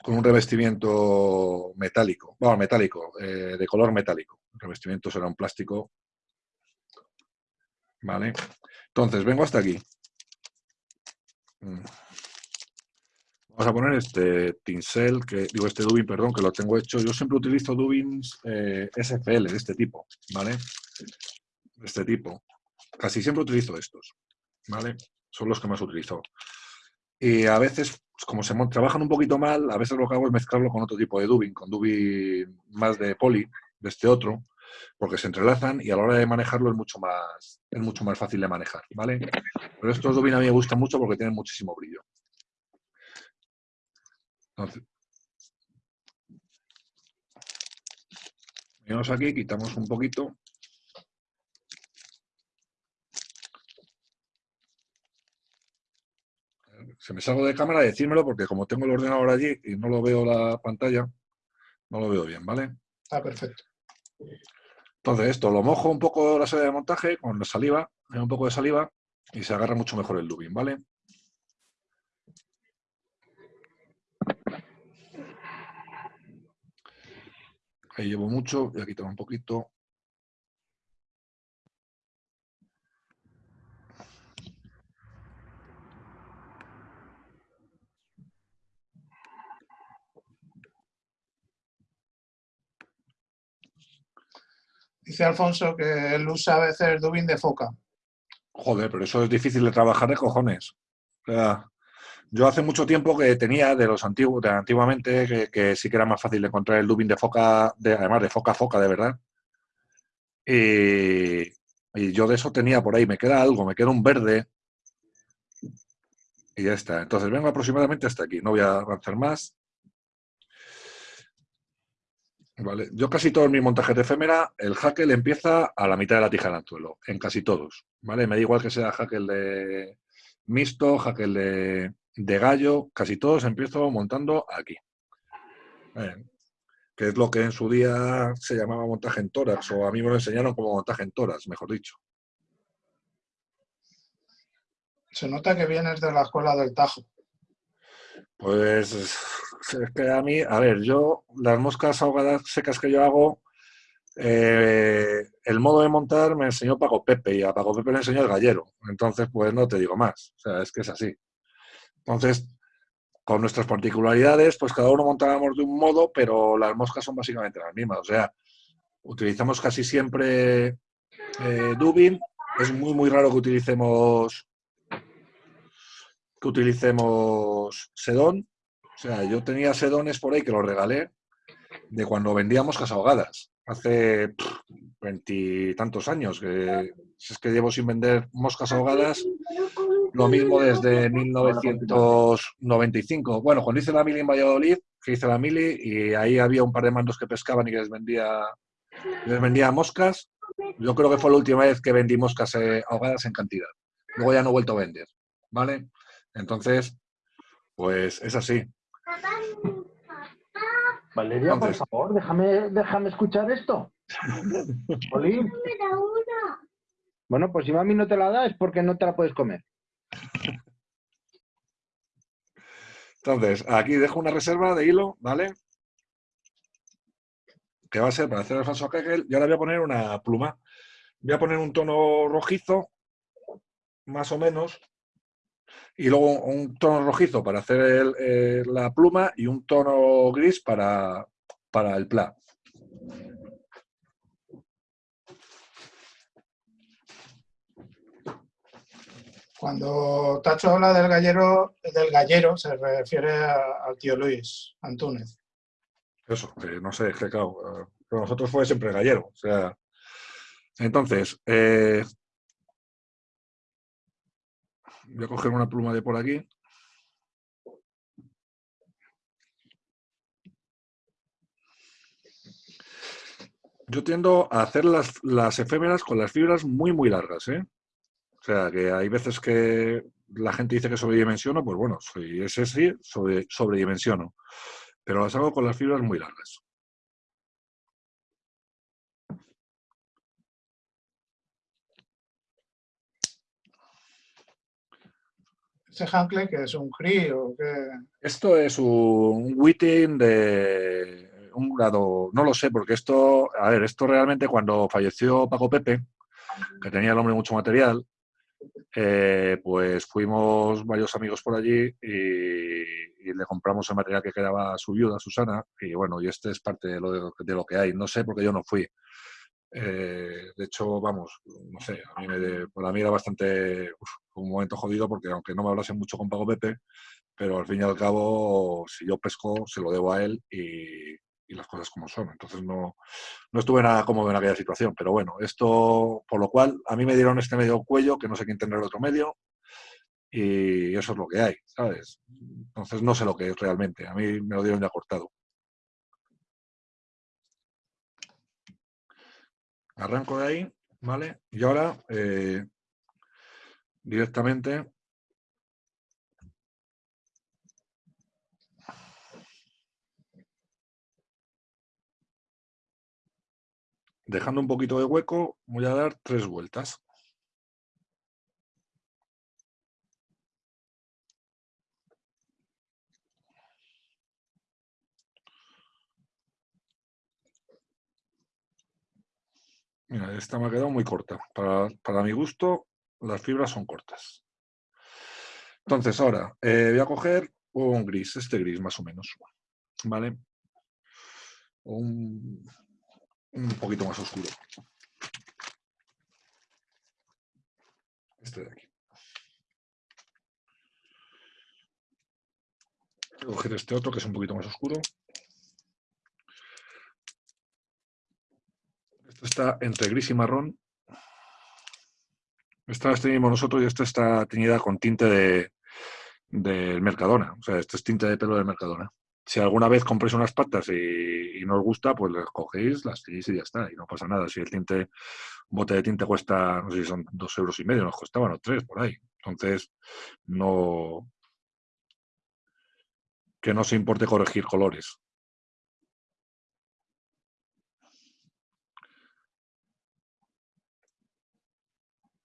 con un revestimiento metálico, bueno, metálico, eh, de color metálico. El revestimiento será un plástico. Vale. Entonces, vengo hasta aquí. Mm. Vamos a poner este tinsel, que digo este dubin, perdón, que lo tengo hecho. Yo siempre utilizo dubins eh, SFL de este tipo, ¿vale? De este tipo. Casi siempre utilizo estos, ¿vale? Son los que más utilizo. Y a veces, pues, como se trabajan un poquito mal, a veces lo que hago es mezclarlo con otro tipo de dubin, con dubin más de poli, de este otro, porque se entrelazan y a la hora de manejarlo es mucho más, es mucho más fácil de manejar, ¿vale? Pero estos dubin a mí me gustan mucho porque tienen muchísimo brillo. Entonces, venimos aquí, quitamos un poquito. Si me salgo de cámara, decírmelo porque como tengo el ordenador allí y no lo veo la pantalla, no lo veo bien, ¿vale? Está perfecto. Entonces esto lo mojo un poco la serie de montaje con la saliva, un poco de saliva y se agarra mucho mejor el dubin, ¿vale? Ahí llevo mucho, voy a quitar un poquito. Dice Alfonso que él usa a veces dubin de foca. Joder, pero eso es difícil de trabajar de cojones. O yo hace mucho tiempo que tenía de los antiguos, de antiguamente, que, sí que era más fácil de encontrar el dubin de foca, de, además de foca a foca, de verdad. Y, y yo de eso tenía por ahí, me queda algo, me queda un verde. Y ya está. Entonces vengo aproximadamente hasta aquí. No voy a avanzar más. Vale. Yo casi todos mis montajes de efémera, el hackel empieza a la mitad de la tija del anzuelo, en casi todos. ¿vale? Me da igual que sea hackel de mixto, hackel de, de gallo, casi todos empiezo montando aquí. Que es lo que en su día se llamaba montaje en tórax, o a mí me lo enseñaron como montaje en tórax, mejor dicho. Se nota que vienes de la escuela del Tajo. Pues es que a mí, a ver, yo las moscas ahogadas secas que yo hago, eh, el modo de montar me enseñó Paco Pepe y a Paco Pepe le enseñó el gallero. Entonces, pues no te digo más. O sea, es que es así. Entonces, con nuestras particularidades, pues cada uno montábamos de un modo, pero las moscas son básicamente las mismas. O sea, utilizamos casi siempre eh, Dubin. Es muy, muy raro que utilicemos que utilicemos sedón. O sea, yo tenía sedones por ahí que los regalé de cuando vendía moscas ahogadas. Hace veintitantos años. Que, si es que llevo sin vender moscas ahogadas. Lo mismo desde 1995. Bueno, cuando hice la mili en Valladolid, que hice la mili, y ahí había un par de mandos que pescaban y que les vendía, les vendía moscas. Yo creo que fue la última vez que vendí moscas eh, ahogadas en cantidad. Luego ya no he vuelto a vender. ¿Vale? Entonces, pues es así. Valeria, por favor, déjame, déjame escuchar esto. Oli. Bueno, pues si mami no te la da es porque no te la puedes comer. Entonces, aquí dejo una reserva de hilo, ¿vale? Que va a ser para hacer el falso Kegel. Y ahora voy a poner una pluma. Voy a poner un tono rojizo, más o menos. Y luego un tono rojizo para hacer el- eh, la pluma y un tono gris para, para el pla. Cuando Tacho habla del gallero, del gallero se refiere a- al tío Luis Antúnez. Eso, que no sé, que claro, eh, para nosotros fue siempre gallero. O sea, entonces, eh, Voy a coger una pluma de por aquí. Yo tiendo a hacer las, las efémeras con las fibras muy, muy largas. ¿eh? O sea, que hay veces que la gente dice que sobredimensiono, pues bueno, soy, es así, sobre, sobredimensiono. Pero las hago con las fibras muy largas. ¿Ese Hankley que es un GRI o qué? Esto es un Witting de un grado, no lo sé, porque esto, a ver, esto realmente cuando falleció Paco Pepe, que tenía el hombre mucho material, eh, pues fuimos varios amigos por allí y, y le compramos el material que quedaba a su viuda, Susana, y bueno, y este es parte de lo, de lo que hay. No sé porque yo no fui. Eh, de hecho, vamos, no sé, a mí me, para mí era bastante un momento jodido porque aunque no me hablase mucho con Pago Pepe, pero al fin y al cabo, si yo pesco, se lo debo a él y, y las cosas como son. Entonces no, no estuve nada cómodo en aquella situación. Pero bueno, esto, por lo cual, a mí me dieron este medio cuello, que no sé quién tendrá el otro medio, y eso es lo que hay, ¿sabes? Entonces no sé lo que es realmente. A mí me lo dieron ya cortado. Arranco de ahí, ¿vale? Y ahora eh, directamente dejando un poquito de hueco, voy a dar tres vueltas. Mira, esta me ha quedado muy corta. Para, para mi gusto, las fibras son cortas. Entonces, ahora eh, voy a coger un gris, este gris más o menos. ¿Vale? Un, un poquito más oscuro. Este de aquí. Voy a coger este otro que es un poquito más oscuro. Este está entre gris y marrón. Esta la teníamos nosotros y esta está teñida con tinte de, del Mercadona. O sea, este es tinte de pelo del Mercadona. Si alguna vez compréis unas patas y, no os gusta, pues las cogéis, las tenéis y ya está. Y no pasa nada. Si el tinte, un bote de tinte cuesta, no sé si son dos euros y medio, nos costaban o tres por ahí. Entonces, no. Que no se importe corregir colores.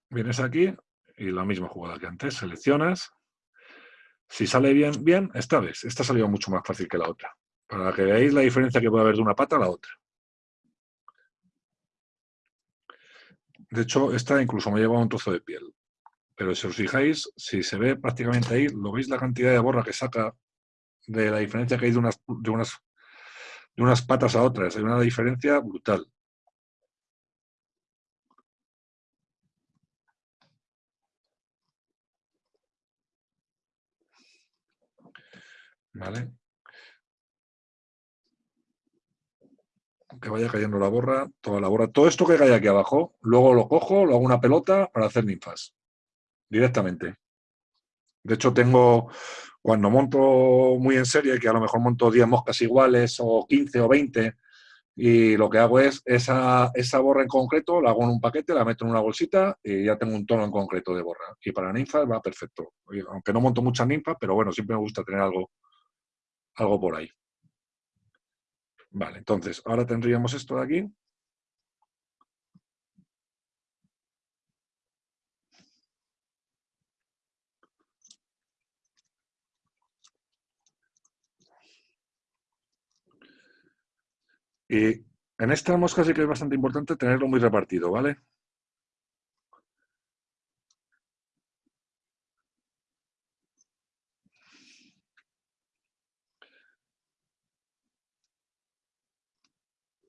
Vienes aquí y la misma jugada que antes, seleccionas. Si sale bien, bien, esta vez. Esta salió mucho más fácil que la otra. Para que veáis la diferencia que puede haber de una pata a la otra. De hecho, esta incluso me lleva un trozo de piel. Pero si os fijáis, si se ve prácticamente ahí, lo veis la cantidad de borra que saca de la diferencia que hay de unas, de unas, de unas patas a otras. Hay una diferencia brutal. ¿Vale? Que vaya cayendo la borra, toda la borra. Todo esto que cae aquí abajo, luego lo cojo, lo hago una pelota para hacer ninfas. Directamente. De hecho, tengo, cuando monto muy en serie, que a lo mejor monto 10 moscas iguales, o 15 o 20, y lo que hago es esa, esa borra en concreto, la hago en un paquete, la meto en una bolsita y ya tengo un tono en concreto de borra. Y para ninfas va perfecto. Aunque no monto muchas ninfas, pero bueno, siempre me gusta tener algo, algo por ahí. Vale, entonces, ahora tendríamos esto de aquí. Y en esta mosca sí que es bastante importante tenerlo muy repartido, ¿vale?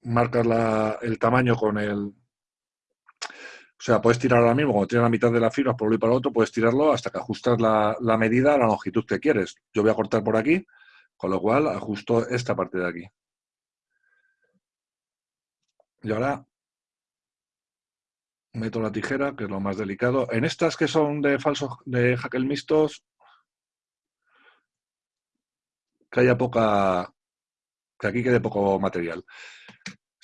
Marcas la, el tamaño con el... O sea, puedes tirar ahora mismo, cuando tienes la mitad de la fibra por un y para otro, puedes tirarlo hasta que ajustas la, la, medida a la longitud que quieres. Yo voy a cortar por aquí, con lo cual ajusto esta parte de aquí. Y ahora meto la tijera, que es lo más delicado. En estas que son de falsos, de jaquel mixtos, que haya poca, que aquí quede poco material.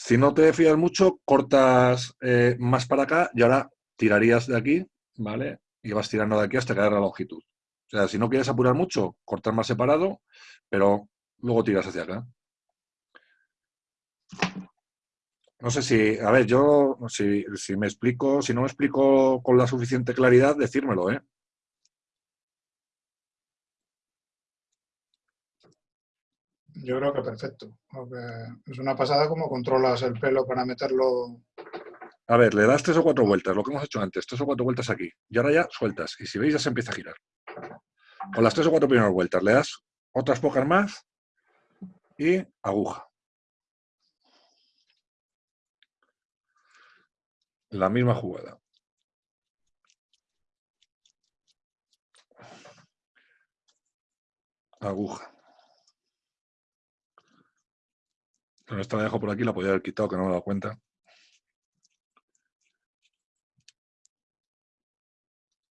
Si no te fías mucho, cortas eh, más para acá y ahora tirarías de aquí, ¿vale? Y vas tirando de aquí hasta quedar la longitud. O sea, si no quieres apurar mucho, cortar más separado, pero luego tiras hacia acá. No sé si, a ver, yo, si, si me explico, si no me explico con la suficiente claridad, decírmelo, ¿eh? Yo creo que perfecto. es una pasada como controlas el pelo para meterlo. A ver, le das tres o cuatro vueltas, lo que hemos hecho antes, tres o cuatro vueltas aquí. Y ahora ya sueltas. Y si veis, ya se empieza a girar. Con las tres o cuatro primeras vueltas, le das otras pocas más y aguja. La misma jugada. Aguja. Esta la dejo por aquí, la podía haber quitado, que no me he dado cuenta.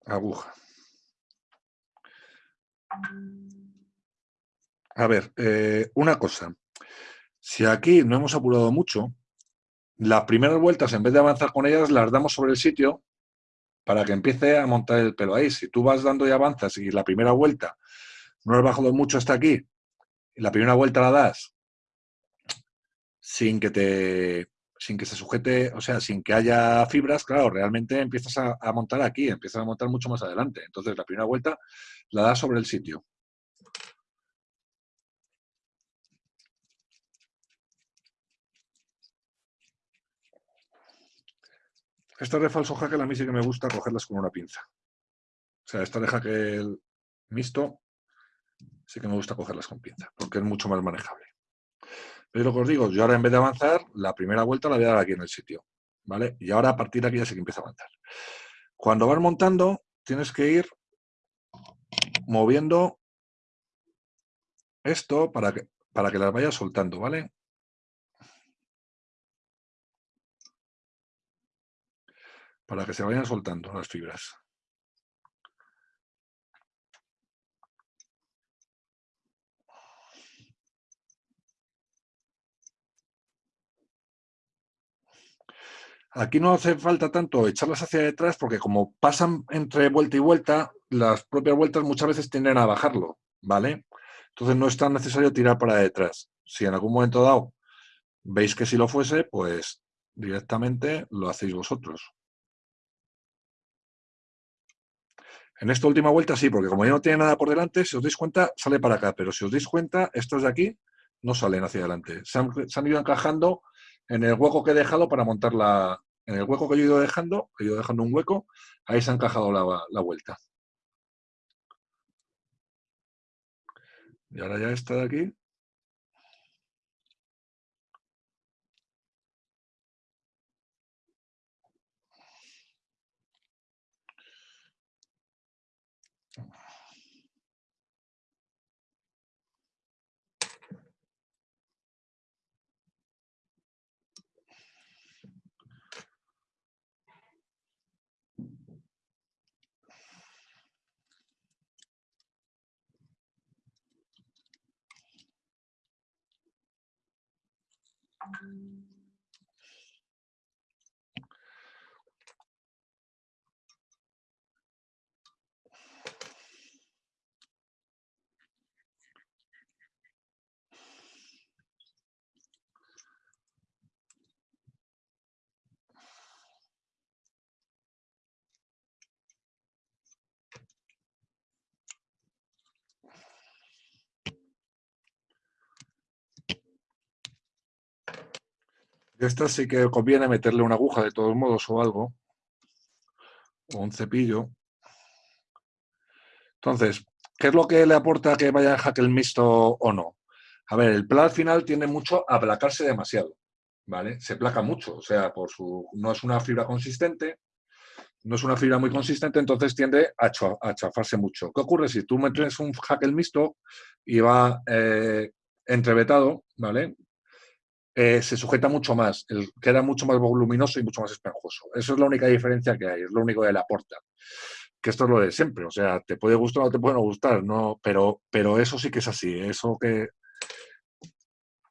Aguja. A ver, eh, una cosa. Si aquí no hemos apurado mucho, las primeras vueltas, en vez de avanzar con ellas, las damos sobre el sitio para que empiece a montar el pelo ahí. Si tú vas dando y avanzas y la primera vuelta no has bajado mucho hasta aquí, y la primera vuelta la das sin que te sin que se sujete, o sea, sin que haya fibras, claro, realmente empiezas a, montar aquí, empiezas a montar mucho más adelante. Entonces, la primera vuelta la das sobre el sitio. Estas de falso jaque a mí sí que me gusta cogerlas con una pinza. O sea, esta de jaque mixto sí que me gusta cogerlas con pinza, porque es mucho más manejable. Lo que os digo, yo ahora en vez de avanzar, la primera vuelta la voy a dar aquí en el sitio. ¿Vale? Y ahora a partir de aquí ya sí que empieza a avanzar. Cuando vas montando, tienes que ir moviendo esto para que, para que las vayas soltando, ¿vale? Para que se vayan soltando las fibras. Aquí no hace falta tanto echarlas hacia detrás porque como pasan entre vuelta y vuelta, las propias vueltas muchas veces tienden a bajarlo, ¿vale? Entonces no es tan necesario tirar para detrás. Si en algún momento dado veis que si lo fuese, pues directamente lo hacéis vosotros. En esta última vuelta sí, porque como ya no tiene nada por delante, si os dais cuenta, sale para acá. Pero si os dais cuenta, estos de aquí no salen hacia adelante. Se han, se han ido encajando en el hueco que he dejado para montar la... En el hueco que yo he ido dejando, he ido dejando un hueco, ahí se ha encajado la, la vuelta. Y ahora ya está de aquí. Esta sí que conviene meterle una aguja de todos modos o algo, o un cepillo. Entonces, ¿qué es lo que le aporta que vaya en el mixto o no? A ver, el pla al final tiende mucho a aplacarse demasiado, ¿vale? Se placa mucho, o sea, por su, no es una fibra consistente, no es una fibra muy consistente, entonces tiende a, chafarse mucho. ¿Qué ocurre si tú metes un jaque mixto y va eh, entrevetado, ¿vale? Eh, se sujeta mucho más, queda mucho más voluminoso y mucho más esponjoso. Eso es la única diferencia que hay, es lo único que le aporta. Que esto es lo de siempre, o sea, te puede gustar o no te puede no gustar, no, pero, pero eso sí que es así, eso que,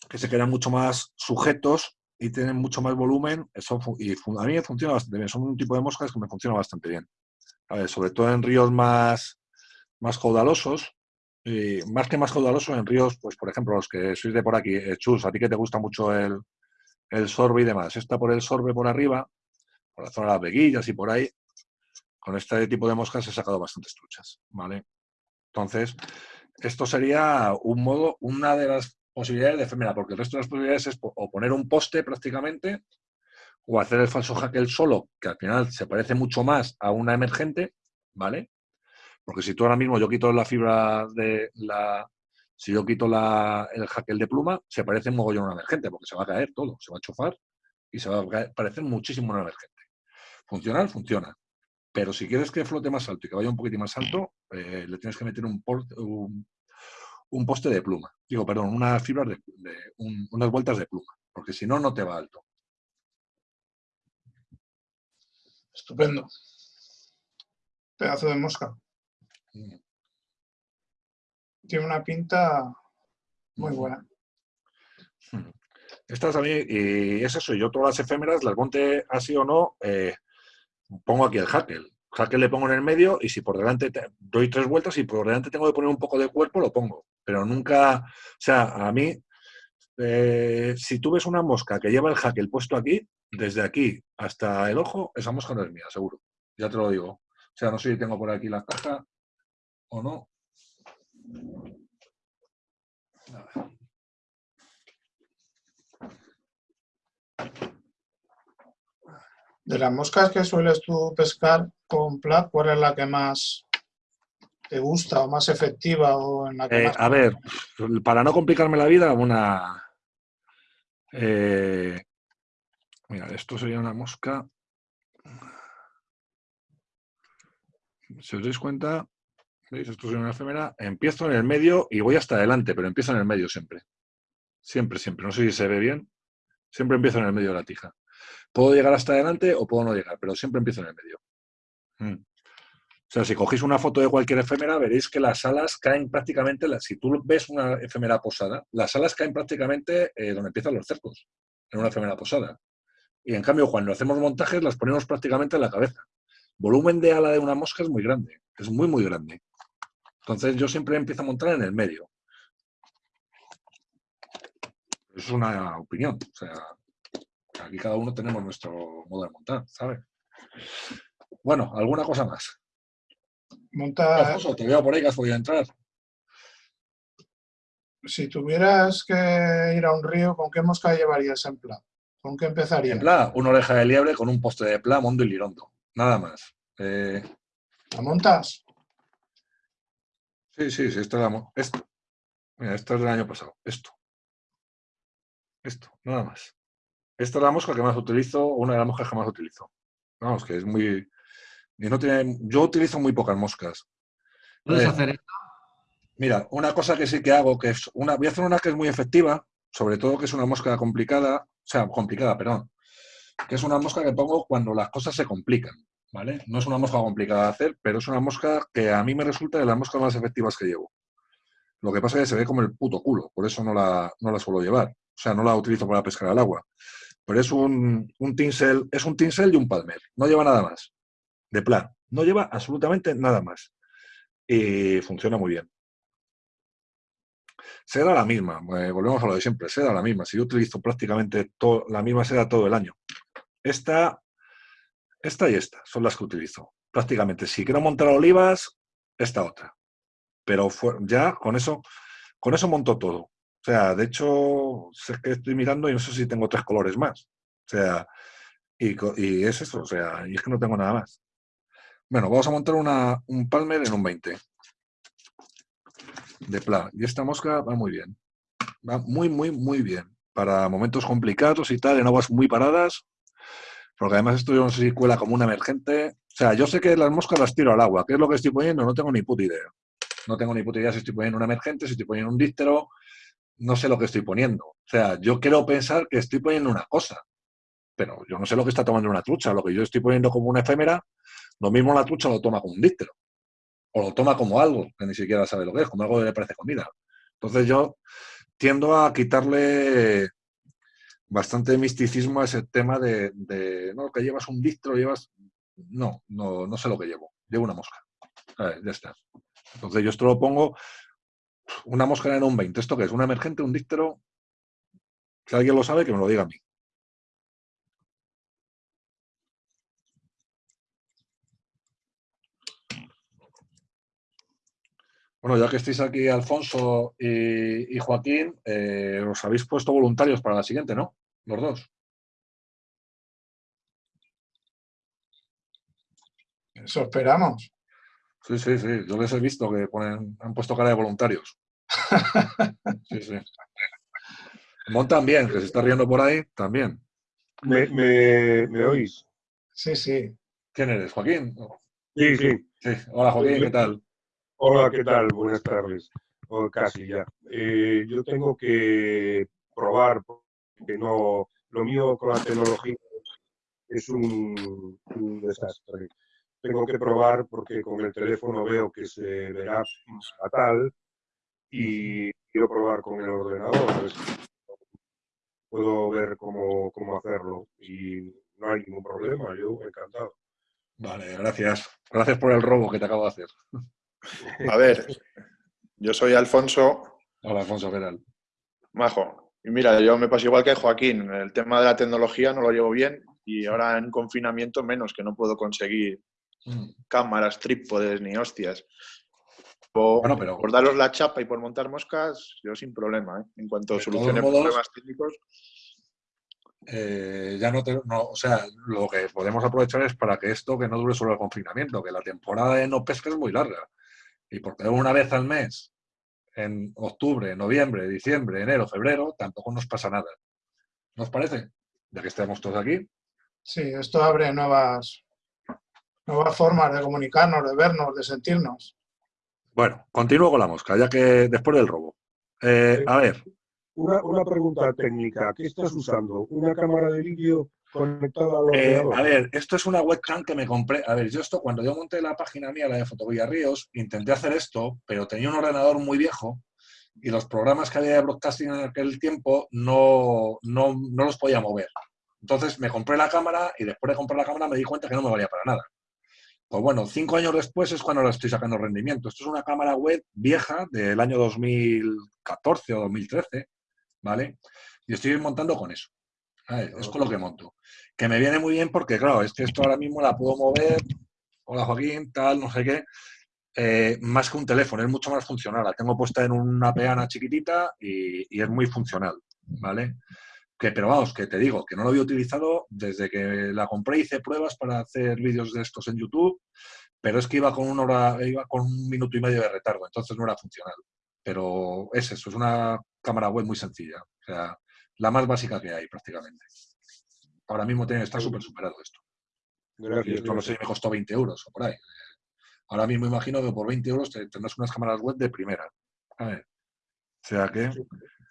que se quedan mucho más sujetos y tienen mucho más volumen. Eso y a mí me funciona bastante bien. Son un tipo de moscas que me funciona bastante bien. Sobre todo en ríos más, más caudalosos. Y más que más caudalosos, en ríos, pues por ejemplo, los que sois de por aquí, eh, Chus, a ti que te gusta mucho el, el sorbe y demás. Esta por el sorbe por arriba, por la zona de las veguillas y por ahí, con este tipo de moscas he sacado bastantes truchas, ¿vale? Entonces, esto sería un modo, una de las posibilidades de efemera, porque el resto de las posibilidades es o poner un poste prácticamente, o hacer el falso hackle solo, que al final se parece mucho más a una emergente, ¿vale? Porque si tú ahora mismo yo quito la fibra de la. Si yo quito la, el hackle de pluma, se parece un mogollón a una emergente, porque se va a caer todo, se va a chofar y se va a parecer muchísimo a una emergente. Funcional, funciona. Pero si quieres que flote más alto y que vaya un poquitín más alto, eh, le tienes que meter un, un, poste de pluma. Digo, perdón, unas fibras de, de- un- unas vueltas de pluma, porque si no, no te va alto. Estupendo. Pedazo de mosca. Tiene una pinta muy buena. Estas a mí, y es eso, yo todas las efémeras, las monte así o no, eh, pongo aquí el hackle. Hackle le pongo en el medio y si por delante te- doy tres vueltas y por delante tengo que poner un poco de cuerpo, lo pongo. Pero nunca, o sea, a mí, eh, si tú ves una mosca que lleva el hackle puesto aquí, desde aquí hasta el ojo, esa mosca no es mía, seguro. Ya te lo digo. O sea, no sé si tengo por aquí la caja o no. A ver. De las moscas que sueles tú pescar con plat, ¿cuál es la que más te gusta o más efectiva o en la que Eh, más a ver, para no complicarme la vida, una. eh, mira, esto sería una mosca. Si os dais cuenta, ¿veis? Esto sería una efemera. Empiezo en el medio y voy hasta adelante, pero empiezo en el medio siempre. Siempre, siempre. No sé si se ve bien. Siempre empiezo en el medio de la tija. Puedo llegar hasta adelante o puedo no llegar, pero siempre empiezo en el medio. Mm. O sea, si cogéis una foto de cualquier efémera, veréis que las alas caen prácticamente, si tú ves una efémera posada, las alas caen prácticamente eh, donde empiezan los cercos, en una efémera posada. Y en cambio, cuando hacemos montajes, las ponemos prácticamente en la cabeza. Volumen de ala de una mosca es muy grande, es muy, muy grande. Entonces yo siempre empiezo a montar en el medio. Es una opinión. O sea, aquí cada uno tenemos nuestro modo de montar, ¿sabes? Bueno, ¿alguna cosa más? monta? Alfonso, te veo por ahí que has podido entrar. Si tuvieras que ir a un río, ¿con qué mosca llevarías en plat? ¿Con qué empezarías? En pla, una oreja de liebre con un poste de pla, mondo y lirondo. Nada más. Eh, ¿La montas? Sí, sí, sí, era mo- esto. Mira, esto es del año pasado. Esto. Esto, nada más. Esta es la mosca que más utilizo, una de las moscas que más utilizo. Vamos, que es muy. Y no tiene, yo utilizo muy pocas moscas. ¿Puedes Eh, hacer esto? Mira, una cosa que sí que hago, que es una, voy a hacer una que es muy efectiva, sobre todo que es una mosca complicada, o sea, complicada, perdón, que es una mosca que pongo cuando las cosas se complican, ¿vale? No es una mosca complicada de hacer, pero es una mosca que a mí me resulta de las moscas más efectivas que llevo. Lo que pasa es que se ve como el puto culo, por eso no la, no la suelo llevar. O sea, no la utilizo para pescar al agua. Pero es un, un tinsel, es un tinsel y un palmer. No lleva nada más. De plan. No lleva absolutamente nada más. Y funciona muy bien. Seda la misma, eh, volvemos a lo de siempre, seda la misma. Si yo utilizo prácticamente la misma seda todo el año. Esta, esta y esta son las que utilizo. Prácticamente. Si quiero montar olivas, esta otra. Pero ya con eso, con eso monto todo. O sea, de hecho, sé que estoy mirando y no sé si tengo tres colores más. O sea, y, y es eso, o sea, y es que no tengo nada más. Bueno, vamos a montar una, un palmer en un 20 de pla. Y esta mosca va muy bien. Va muy, muy, muy bien. Para momentos complicados y tal, en aguas muy paradas. Porque además esto yo no sé como una emergente. O sea, yo sé que las moscas las tiro al agua. ¿Qué es lo que estoy poniendo? No tengo ni puta idea. No tengo ni puta idea si estoy poniendo una emergente, si estoy poniendo un díptero. No sé lo que estoy poniendo. O sea, yo quiero pensar que estoy poniendo una cosa. Pero yo no sé lo que está tomando una trucha. Lo que yo estoy poniendo como una efémera, lo mismo la trucha lo toma como un díptero o lo toma como algo que ni siquiera sabe lo que es, como algo que le parece comida. Entonces yo tiendo a quitarle bastante misticismo a ese tema de, de, no, que llevas un dictro, llevas... No, no, no sé lo que llevo. Llevo una mosca. Ver, ya está. Entonces yo esto lo pongo una mosca en un 20. ¿Esto qué es? ¿Un emergente, un díctero? Si alguien lo sabe, que me lo diga a mí. Bueno, ya que estáis aquí, Alfonso y, y Joaquín, eh, os habéis puesto voluntarios para la siguiente, ¿no? Los dos. Eso esperamos. Sí, sí, sí. Yo les he visto que ponen, han puesto cara de voluntarios. Sí, sí. Montan bien, que se está riendo por ahí, también. ¿Me, me, me oís? Sí, sí. ¿Quién eres? ¿Joaquín? Sí, sí. Sí. Hola, Joaquín, ¿qué tal? Hola, ¿qué tal? Buenas tardes. O casi ya. Eh, yo tengo que probar, porque no, lo mío con la tecnología es un, un desastre. Tengo que probar porque con el teléfono veo que se verá fatal y quiero probar con el ordenador. puedo ver cómo, cómo hacerlo y no hay ningún problema, yo encantado. Vale, gracias. Gracias por el robo que te acabo de hacer. A ver, yo soy Alfonso Hola, Alfonso, ¿qué tal? Majo. Y mira, yo me paso igual que Joaquín. El tema de la tecnología no lo llevo bien y ahora en confinamiento menos, que no puedo conseguir Mm. cámaras, trípodes ni hostias. Por, Bueno, pero- por daros la chapa y por montar moscas, yo sin problema. ¿eh? En cuanto solucione modos- problemas técnicos, Eh, ya no te, no, o sea, lo que podemos aprovechar es para que esto que no dure solo el confinamiento, que la temporada de no pesca es muy larga. Y porque una vez al mes, en octubre, noviembre, diciembre, enero, febrero, tampoco nos pasa nada. ¿No os parece? Ya que estamos todos aquí. Sí, esto abre nuevas, nuevas formas de comunicarnos, de vernos, de sentirnos. Bueno, continúo con la mosca, ya que después del robo. Eh, a ver, Una, una pregunta técnica. ¿Qué estás usando? ¿Una cámara de vídeo al Eh, a ver, esto es una webcam que me compré. A ver, yo esto, cuando yo monté la página mía, la de Fotografía Ríos, intenté hacer esto, pero tenía un ordenador muy viejo y los programas que había de broadcasting en aquel tiempo no, no, no los podía mover. Entonces me compré la cámara y después de comprar la cámara me di cuenta que no me valía para nada. Pues bueno, cinco años después es cuando le estoy sacando rendimiento. Esto es una cámara web vieja del año 2014 o 2013, ¿vale? Y estoy montando con eso. ¿Vale? Es con lo que monto. Que me viene muy bien porque, claro, es que esto ahora mismo la puedo mover. Hola Joaquín, tal, no sé qué. eh, más que un teléfono, es mucho más funcional. La tengo puesta en una peana chiquitita y, y es muy funcional, ¿vale? Que, pero vamos, que te digo, que no lo había utilizado desde que la compré, hice pruebas para hacer vídeos de estos en YouTube, pero es que iba con una hora, iba con un minuto y medio de retardo, entonces no era funcional. Pero es eso, es una cámara web muy sencilla, o sea, la más básica que hay prácticamente. Ahora mismo tiene, está súper superado esto. Y Gracias. esto no sé, me costó 20 euros o por ahí. Ahora mismo imagino que por 20 euros te- tendrás unas cámaras web de primera. A ver. O sea que...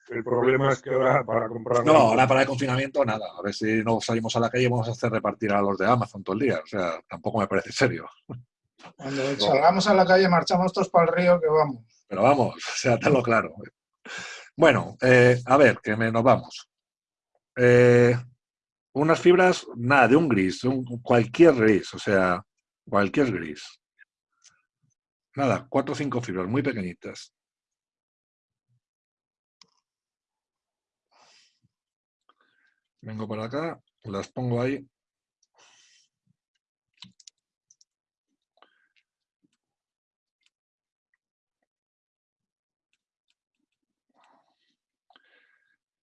El problema es que ahora para comprar... No, ahora para el confinamiento nada. A ver si no salimos a la calle y vamos a hacer repartir a los de Amazon todo el día. O sea, tampoco me parece serio. Cuando salgamos a la calle, marchamos todos para el río, que vamos. Pero vamos, o sea, tenlo claro. Bueno, eh, a ver, que me, nos vamos. Eh, unas fibras, nada, de un gris, un- cualquier gris, o sea, cualquier gris. Nada, cuatro o cinco fibras muy pequeñitas. Vengo para acá, las pongo ahí.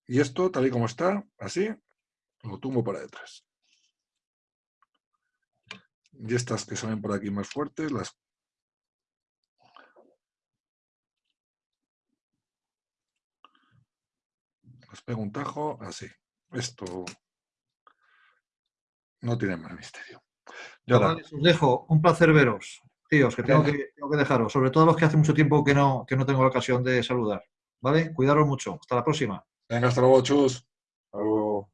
Y esto, tal y como está, así, lo tumbo para detrás. Y estas que salen por aquí más fuertes, las... Las pego un tajo, así. Esto no tiene más misterio. Y ahora, Chavales, os dejo. Un placer veros. Tíos, que tengo, que tengo que dejaros. Sobre todo los que hace mucho tiempo que no, que no tengo la ocasión de saludar. ¿Vale? Cuidaros mucho. Hasta la próxima. Venga, hasta luego, chus. Algo-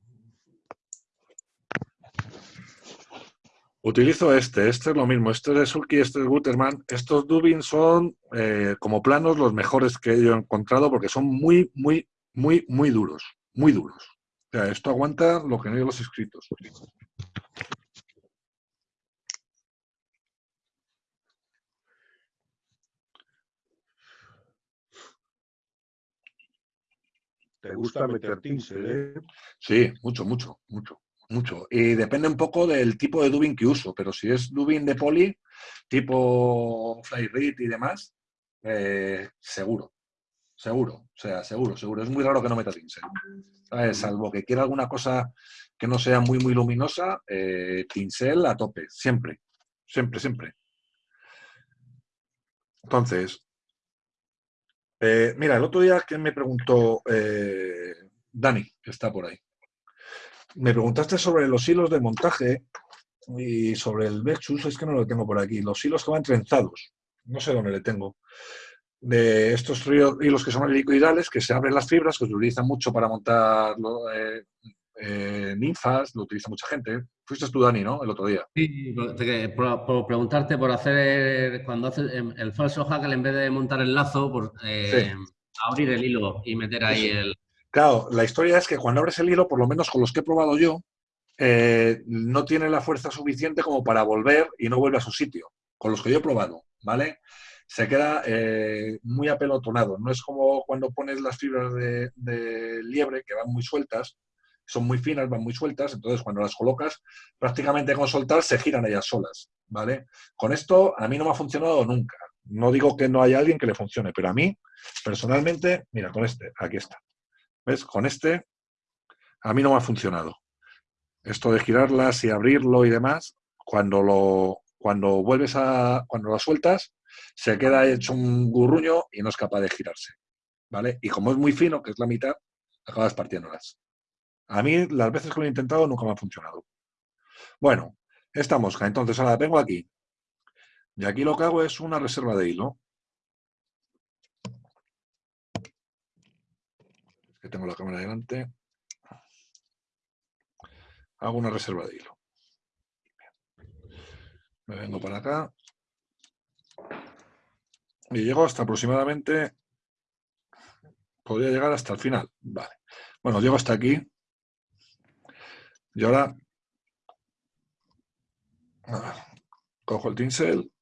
Utilizo este, este es lo mismo, este es de Sulky, este es Guterman. Estos Dubin son, eh, como planos, los mejores que yo he encontrado porque son muy, muy, muy, muy duros, muy duros. O sea, esto aguanta lo que no hay los escritos. ¿Te gusta meter tinsel, eh? Sí, mucho, mucho, mucho, mucho. Y depende un poco del tipo de dubbing que uso, pero si es dubbing de poli, tipo Flyread y demás, eh, seguro, seguro, o sea, seguro, seguro. Es muy raro que no meta tinsel. ¿sabes? Salvo que quiera alguna cosa que no sea muy, muy luminosa, eh, pincel a tope, siempre, siempre, siempre. Entonces, eh, mira, el otro día que me preguntó eh, Dani, que está por ahí, me preguntaste sobre los hilos de montaje y sobre el Vexus, es que no lo tengo por aquí, los hilos que van trenzados, no sé dónde le tengo, de estos hilos que son helicoidales, que se abren las fibras, que se utilizan mucho para montar eh, eh, ninfas, lo utiliza mucha gente. Fuiste tú, Dani, ¿no? El otro día. Sí, por, te- por- por preguntarte por hacer, cuando haces el, falso hackle, en vez de montar el lazo, por eh, abrir el hilo y meter ahí el... Claro, la historia es que cuando abres el hilo, por lo menos con los que he probado yo, eh, no tiene la fuerza suficiente como para volver y no vuelve a su sitio. Con los que yo he probado, ¿vale? Se queda eh, muy apelotonado. No es como cuando pones las fibras de, de liebre, que van muy sueltas, son muy finas, van muy sueltas, entonces cuando las colocas, prácticamente con soltar se giran ellas solas, ¿vale? Con esto a mí no me ha funcionado nunca. No digo que no haya alguien que le funcione, pero a mí, personalmente, mira, con este, aquí está. ¿Ves? Con este, a mí no me ha funcionado. Esto de girarlas y abrirlo y demás, cuando lo cuando vuelves a cuando lo sueltas, se queda hecho un gurruño y no es capaz de girarse. ¿Vale? Y como es muy fino, que es la mitad, acabas partiéndolas. A mí, las veces que lo he intentado, nunca me ha funcionado. Bueno, esta mosca, entonces ahora la tengo aquí. Y aquí lo que hago es una reserva de hilo. Es que tengo la cámara delante. Hago una reserva de hilo. Me vengo para acá. Y llego hasta aproximadamente... Podría llegar hasta el final. Vale. Bueno, llego hasta aquí. Y ahora... cojo el tinsel.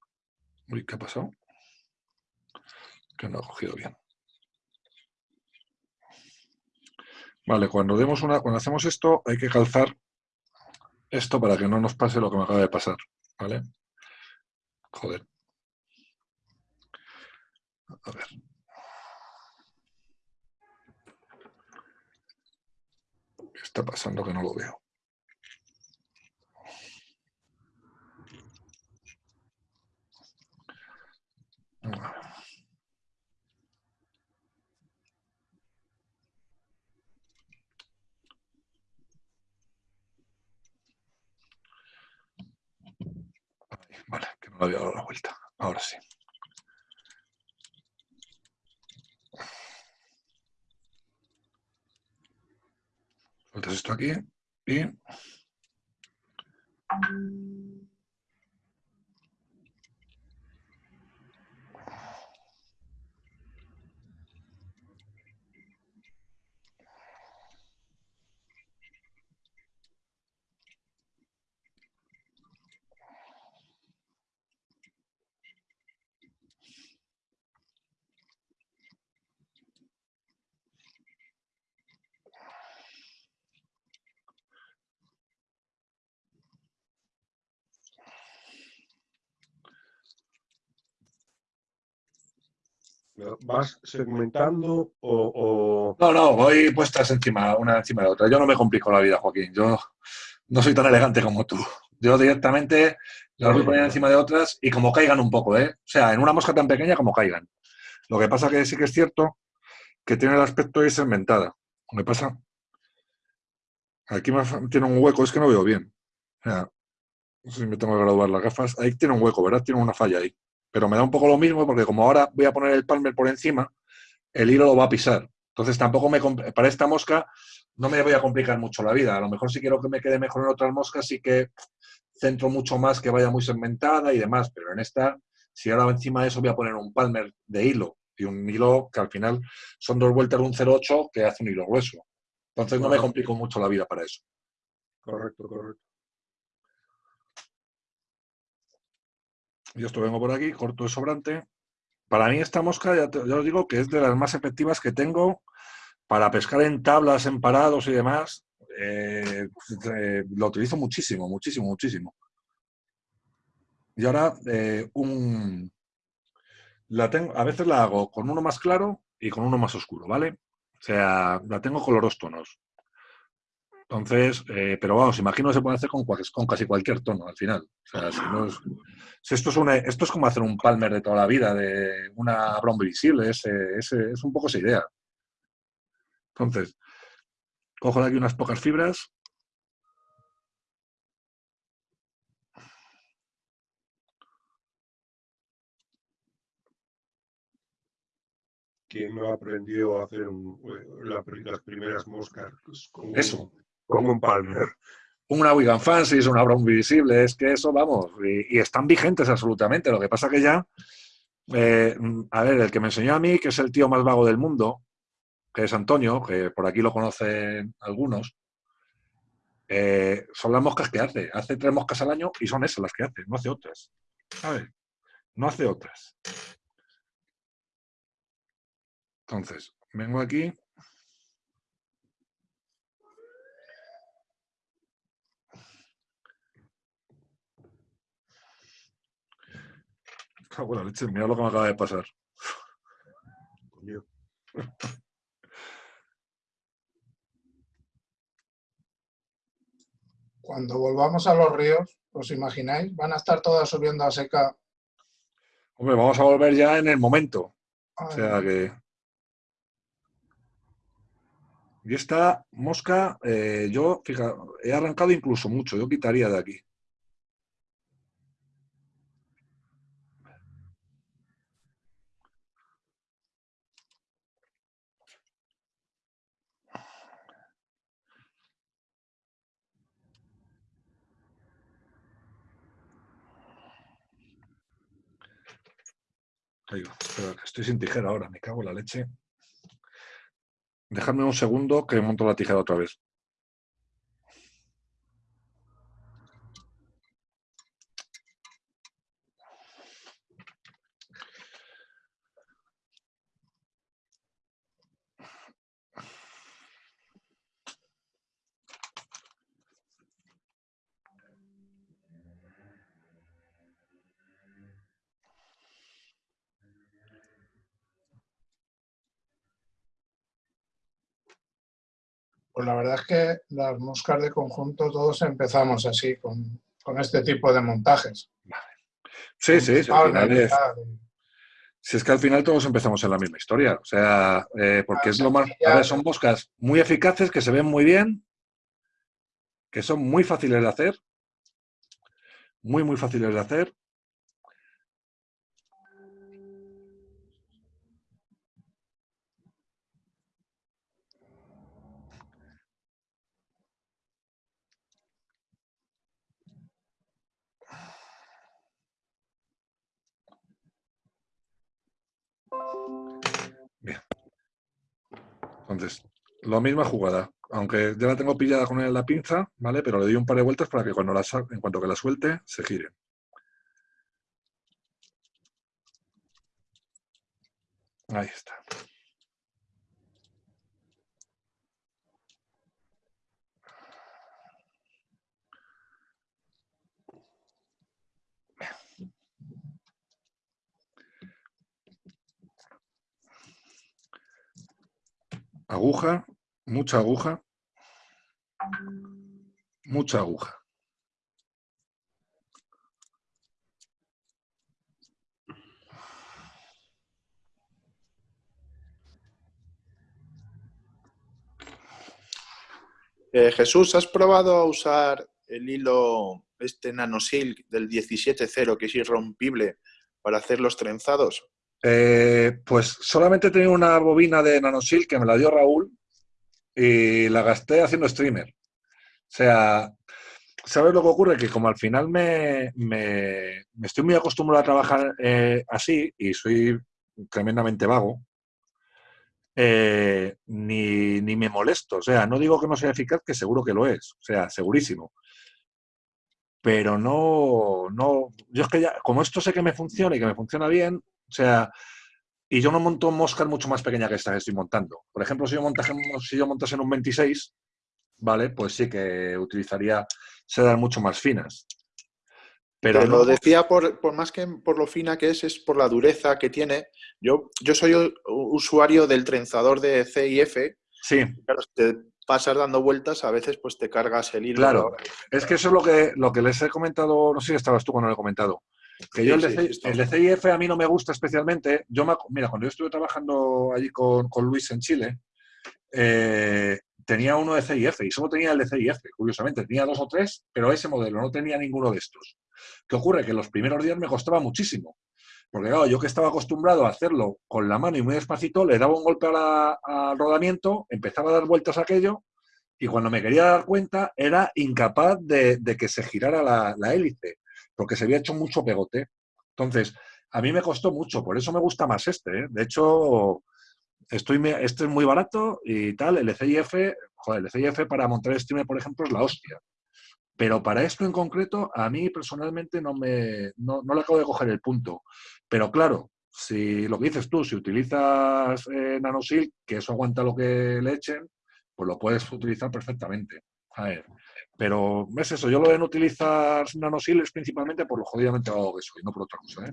Uy, ¿qué ha pasado? Que no ha cogido bien. Vale, cuando demos una, cuando hacemos esto, hay que calzar esto para que no nos pase lo que me acaba de pasar. ¿Vale? Joder. A ver. ¿Qué está pasando que no lo veo? A ver. Ahí, Vale, que no había dado la vuelta. Ahora sí. Sueltas esto aquí y... ¿Vas segmentando o, No, no, voy puestas encima, una encima de otra. Yo no me complico la vida, Joaquín. Yo no soy tan elegante como tú. Yo directamente las voy poniendo encima de otras y como caigan un poco, ¿eh? O sea, en una mosca tan pequeña como caigan. Lo que pasa que sí que es cierto que tiene el aspecto de segmentada. Me pasa. Aquí tiene un hueco, es que no veo bien. O sea, no sé si me tengo que graduar las gafas. Ahí tiene un hueco, ¿verdad? Tiene una falla ahí. Pero me da un poco lo mismo porque como ahora voy a poner el palmer por encima, el hilo lo va a pisar. Entonces tampoco me para esta mosca no me voy a complicar mucho la vida. A lo mejor si quiero que me quede mejor en otras moscas, sí que centro mucho más que vaya muy segmentada y demás. Pero en esta, si ahora encima de eso voy a poner un palmer de hilo y un hilo que al final son dos vueltas de un 0,8 que hace un hilo grueso. Entonces no me complico mucho la vida para eso. Correcto, correcto. Yo esto vengo por aquí, corto de sobrante. Para mí esta mosca, ya, ya os digo que es de las más efectivas que tengo para pescar en tablas, en parados y demás. Eh, eh, lo utilizo muchísimo, muchísimo, muchísimo. Y ahora eh, un... La tengo, a veces la hago con uno más claro y con uno más oscuro, ¿vale? O sea, la tengo con los tonos. Entonces, eh, pero vamos, imagino que se puede hacer con, con casi cualquier tono al final. O sea, si no es, si esto, es una- esto es como hacer un palmer de toda la vida, de una broma visible, es, es, es un poco esa idea. Entonces, cojo de aquí unas pocas fibras. ¿Quién no aprendió a hacer un- eh, la las primeras moscas con, Eso. Con un palmer? Una Wigan Fancy, es una broma visible, es que eso, vamos, y, y están vigentes absolutamente. Lo que pasa que ya, eh, a ver, el que me enseñó a mí, que es el tío más vago del mundo, que es Antonio, que por aquí lo conocen algunos, eh, son las moscas que hace. Hace tres moscas al año y son esas las que hace, no hace otras. ¿Sabes? No hace otras. Entonces, vengo aquí. Cago en la leche, mira lo que me acaba de pasar. Coño. Cuando volvamos a los ríos, ¿os imagináis? Van a estar todas subiendo a seca. Hombre, vamos a volver ya en el momento. O sea que. Y esta mosca, eh, yo, fija, he arrancado incluso mucho, yo quitaría de aquí. Estoy sin tijera ahora, me cago en la leche. Dejadme un segundo que monto la tijera otra vez. Pues la verdad es que las moscas de conjunto todos empezamos así, con, con este tipo de montajes. Sí, sí, sí, al final es-. Si es que al final todos empezamos en la misma historia. O sea, eh, porque es lo más. A ver, son moscas muy eficaces, que se ven muy bien, que son muy fáciles de hacer. Muy, muy fáciles de hacer. Bien. Entonces, la misma jugada. Aunque ya la tengo pillada con la pinza, ¿vale? Pero le doy un par de vueltas para que cuando la en cuanto que la suelte, se gire. Ahí está. Aguja, mucha aguja. Mucha aguja. Eh, Jesús, ¿has probado a usar el hilo este nanosilk del 17.0 que es irrompible para hacer los trenzados? Eh, pues solamente tenía una bobina de nanosil que me la dio Raúl y la gasté haciendo streamer. O sea, ¿sabes lo que ocurre? Que como al final me, me- estoy muy acostumbrado a trabajar eh, así y soy tremendamente vago, eh, ni, ni me molesto. O sea, no digo que no sea eficaz, que seguro que lo es. O sea, segurísimo. Pero no, no, yo es que ya, como esto sé que me funciona y que me funciona bien, o sea, y yo no monto moscas mucho más pequeñas que esta que estoy montando. Por ejemplo, si yo, montase, si yo montase en un 26, ¿vale? Pues sí que utilizaría sedas mucho más finas. Pero Pero no- lo decía por, por más que por lo fina que es, es por la dureza que tiene. Yo, yo soy usuario del trenzador de CIF. sí, Claro, te pasas dando vueltas, a veces pues te cargas el hilo. Claro. es que eso es lo que, lo que les he comentado, no sé si estabas tú cuando lo he comentado. Que yo el, Sí, de, sí, C- sí, está. el de CIF a mí no me gusta especialmente. Yo me mira, cuando yo estuve trabajando allí con, con Luis en Chile, eh, tenía uno de CIF y solo tenía el de CIF, curiosamente. Tenía dos o tres, pero ese modelo no tenía ninguno de estos. ¿Qué ocurre? Que los primeros días me costaba muchísimo. Porque claro, yo que estaba acostumbrado a hacerlo con la mano y muy despacito, le daba un golpe al rodamiento, empezaba a dar vueltas a aquello y cuando me quería dar cuenta era incapaz de, de que se girara la, la hélice, porque se había hecho mucho pegote. Entonces, a mí me costó mucho, por eso me gusta más este. ¿eh? De hecho, estoy, este es muy barato y tal. El CIF, joder, el CIF para montar streamer, por ejemplo, es la hostia. Pero para esto en concreto, a mí personalmente no me no, no le acabo de coger el punto. Pero claro, si lo que dices tú, si utilizas eh, NanoSilk, que eso aguanta lo que le echen, pues lo puedes utilizar perfectamente. A ver, pero es eso, yo lo de no utilizar NanoSilk es principalmente por lo jodidamente vago que soy, no por otra cosa. ¿eh?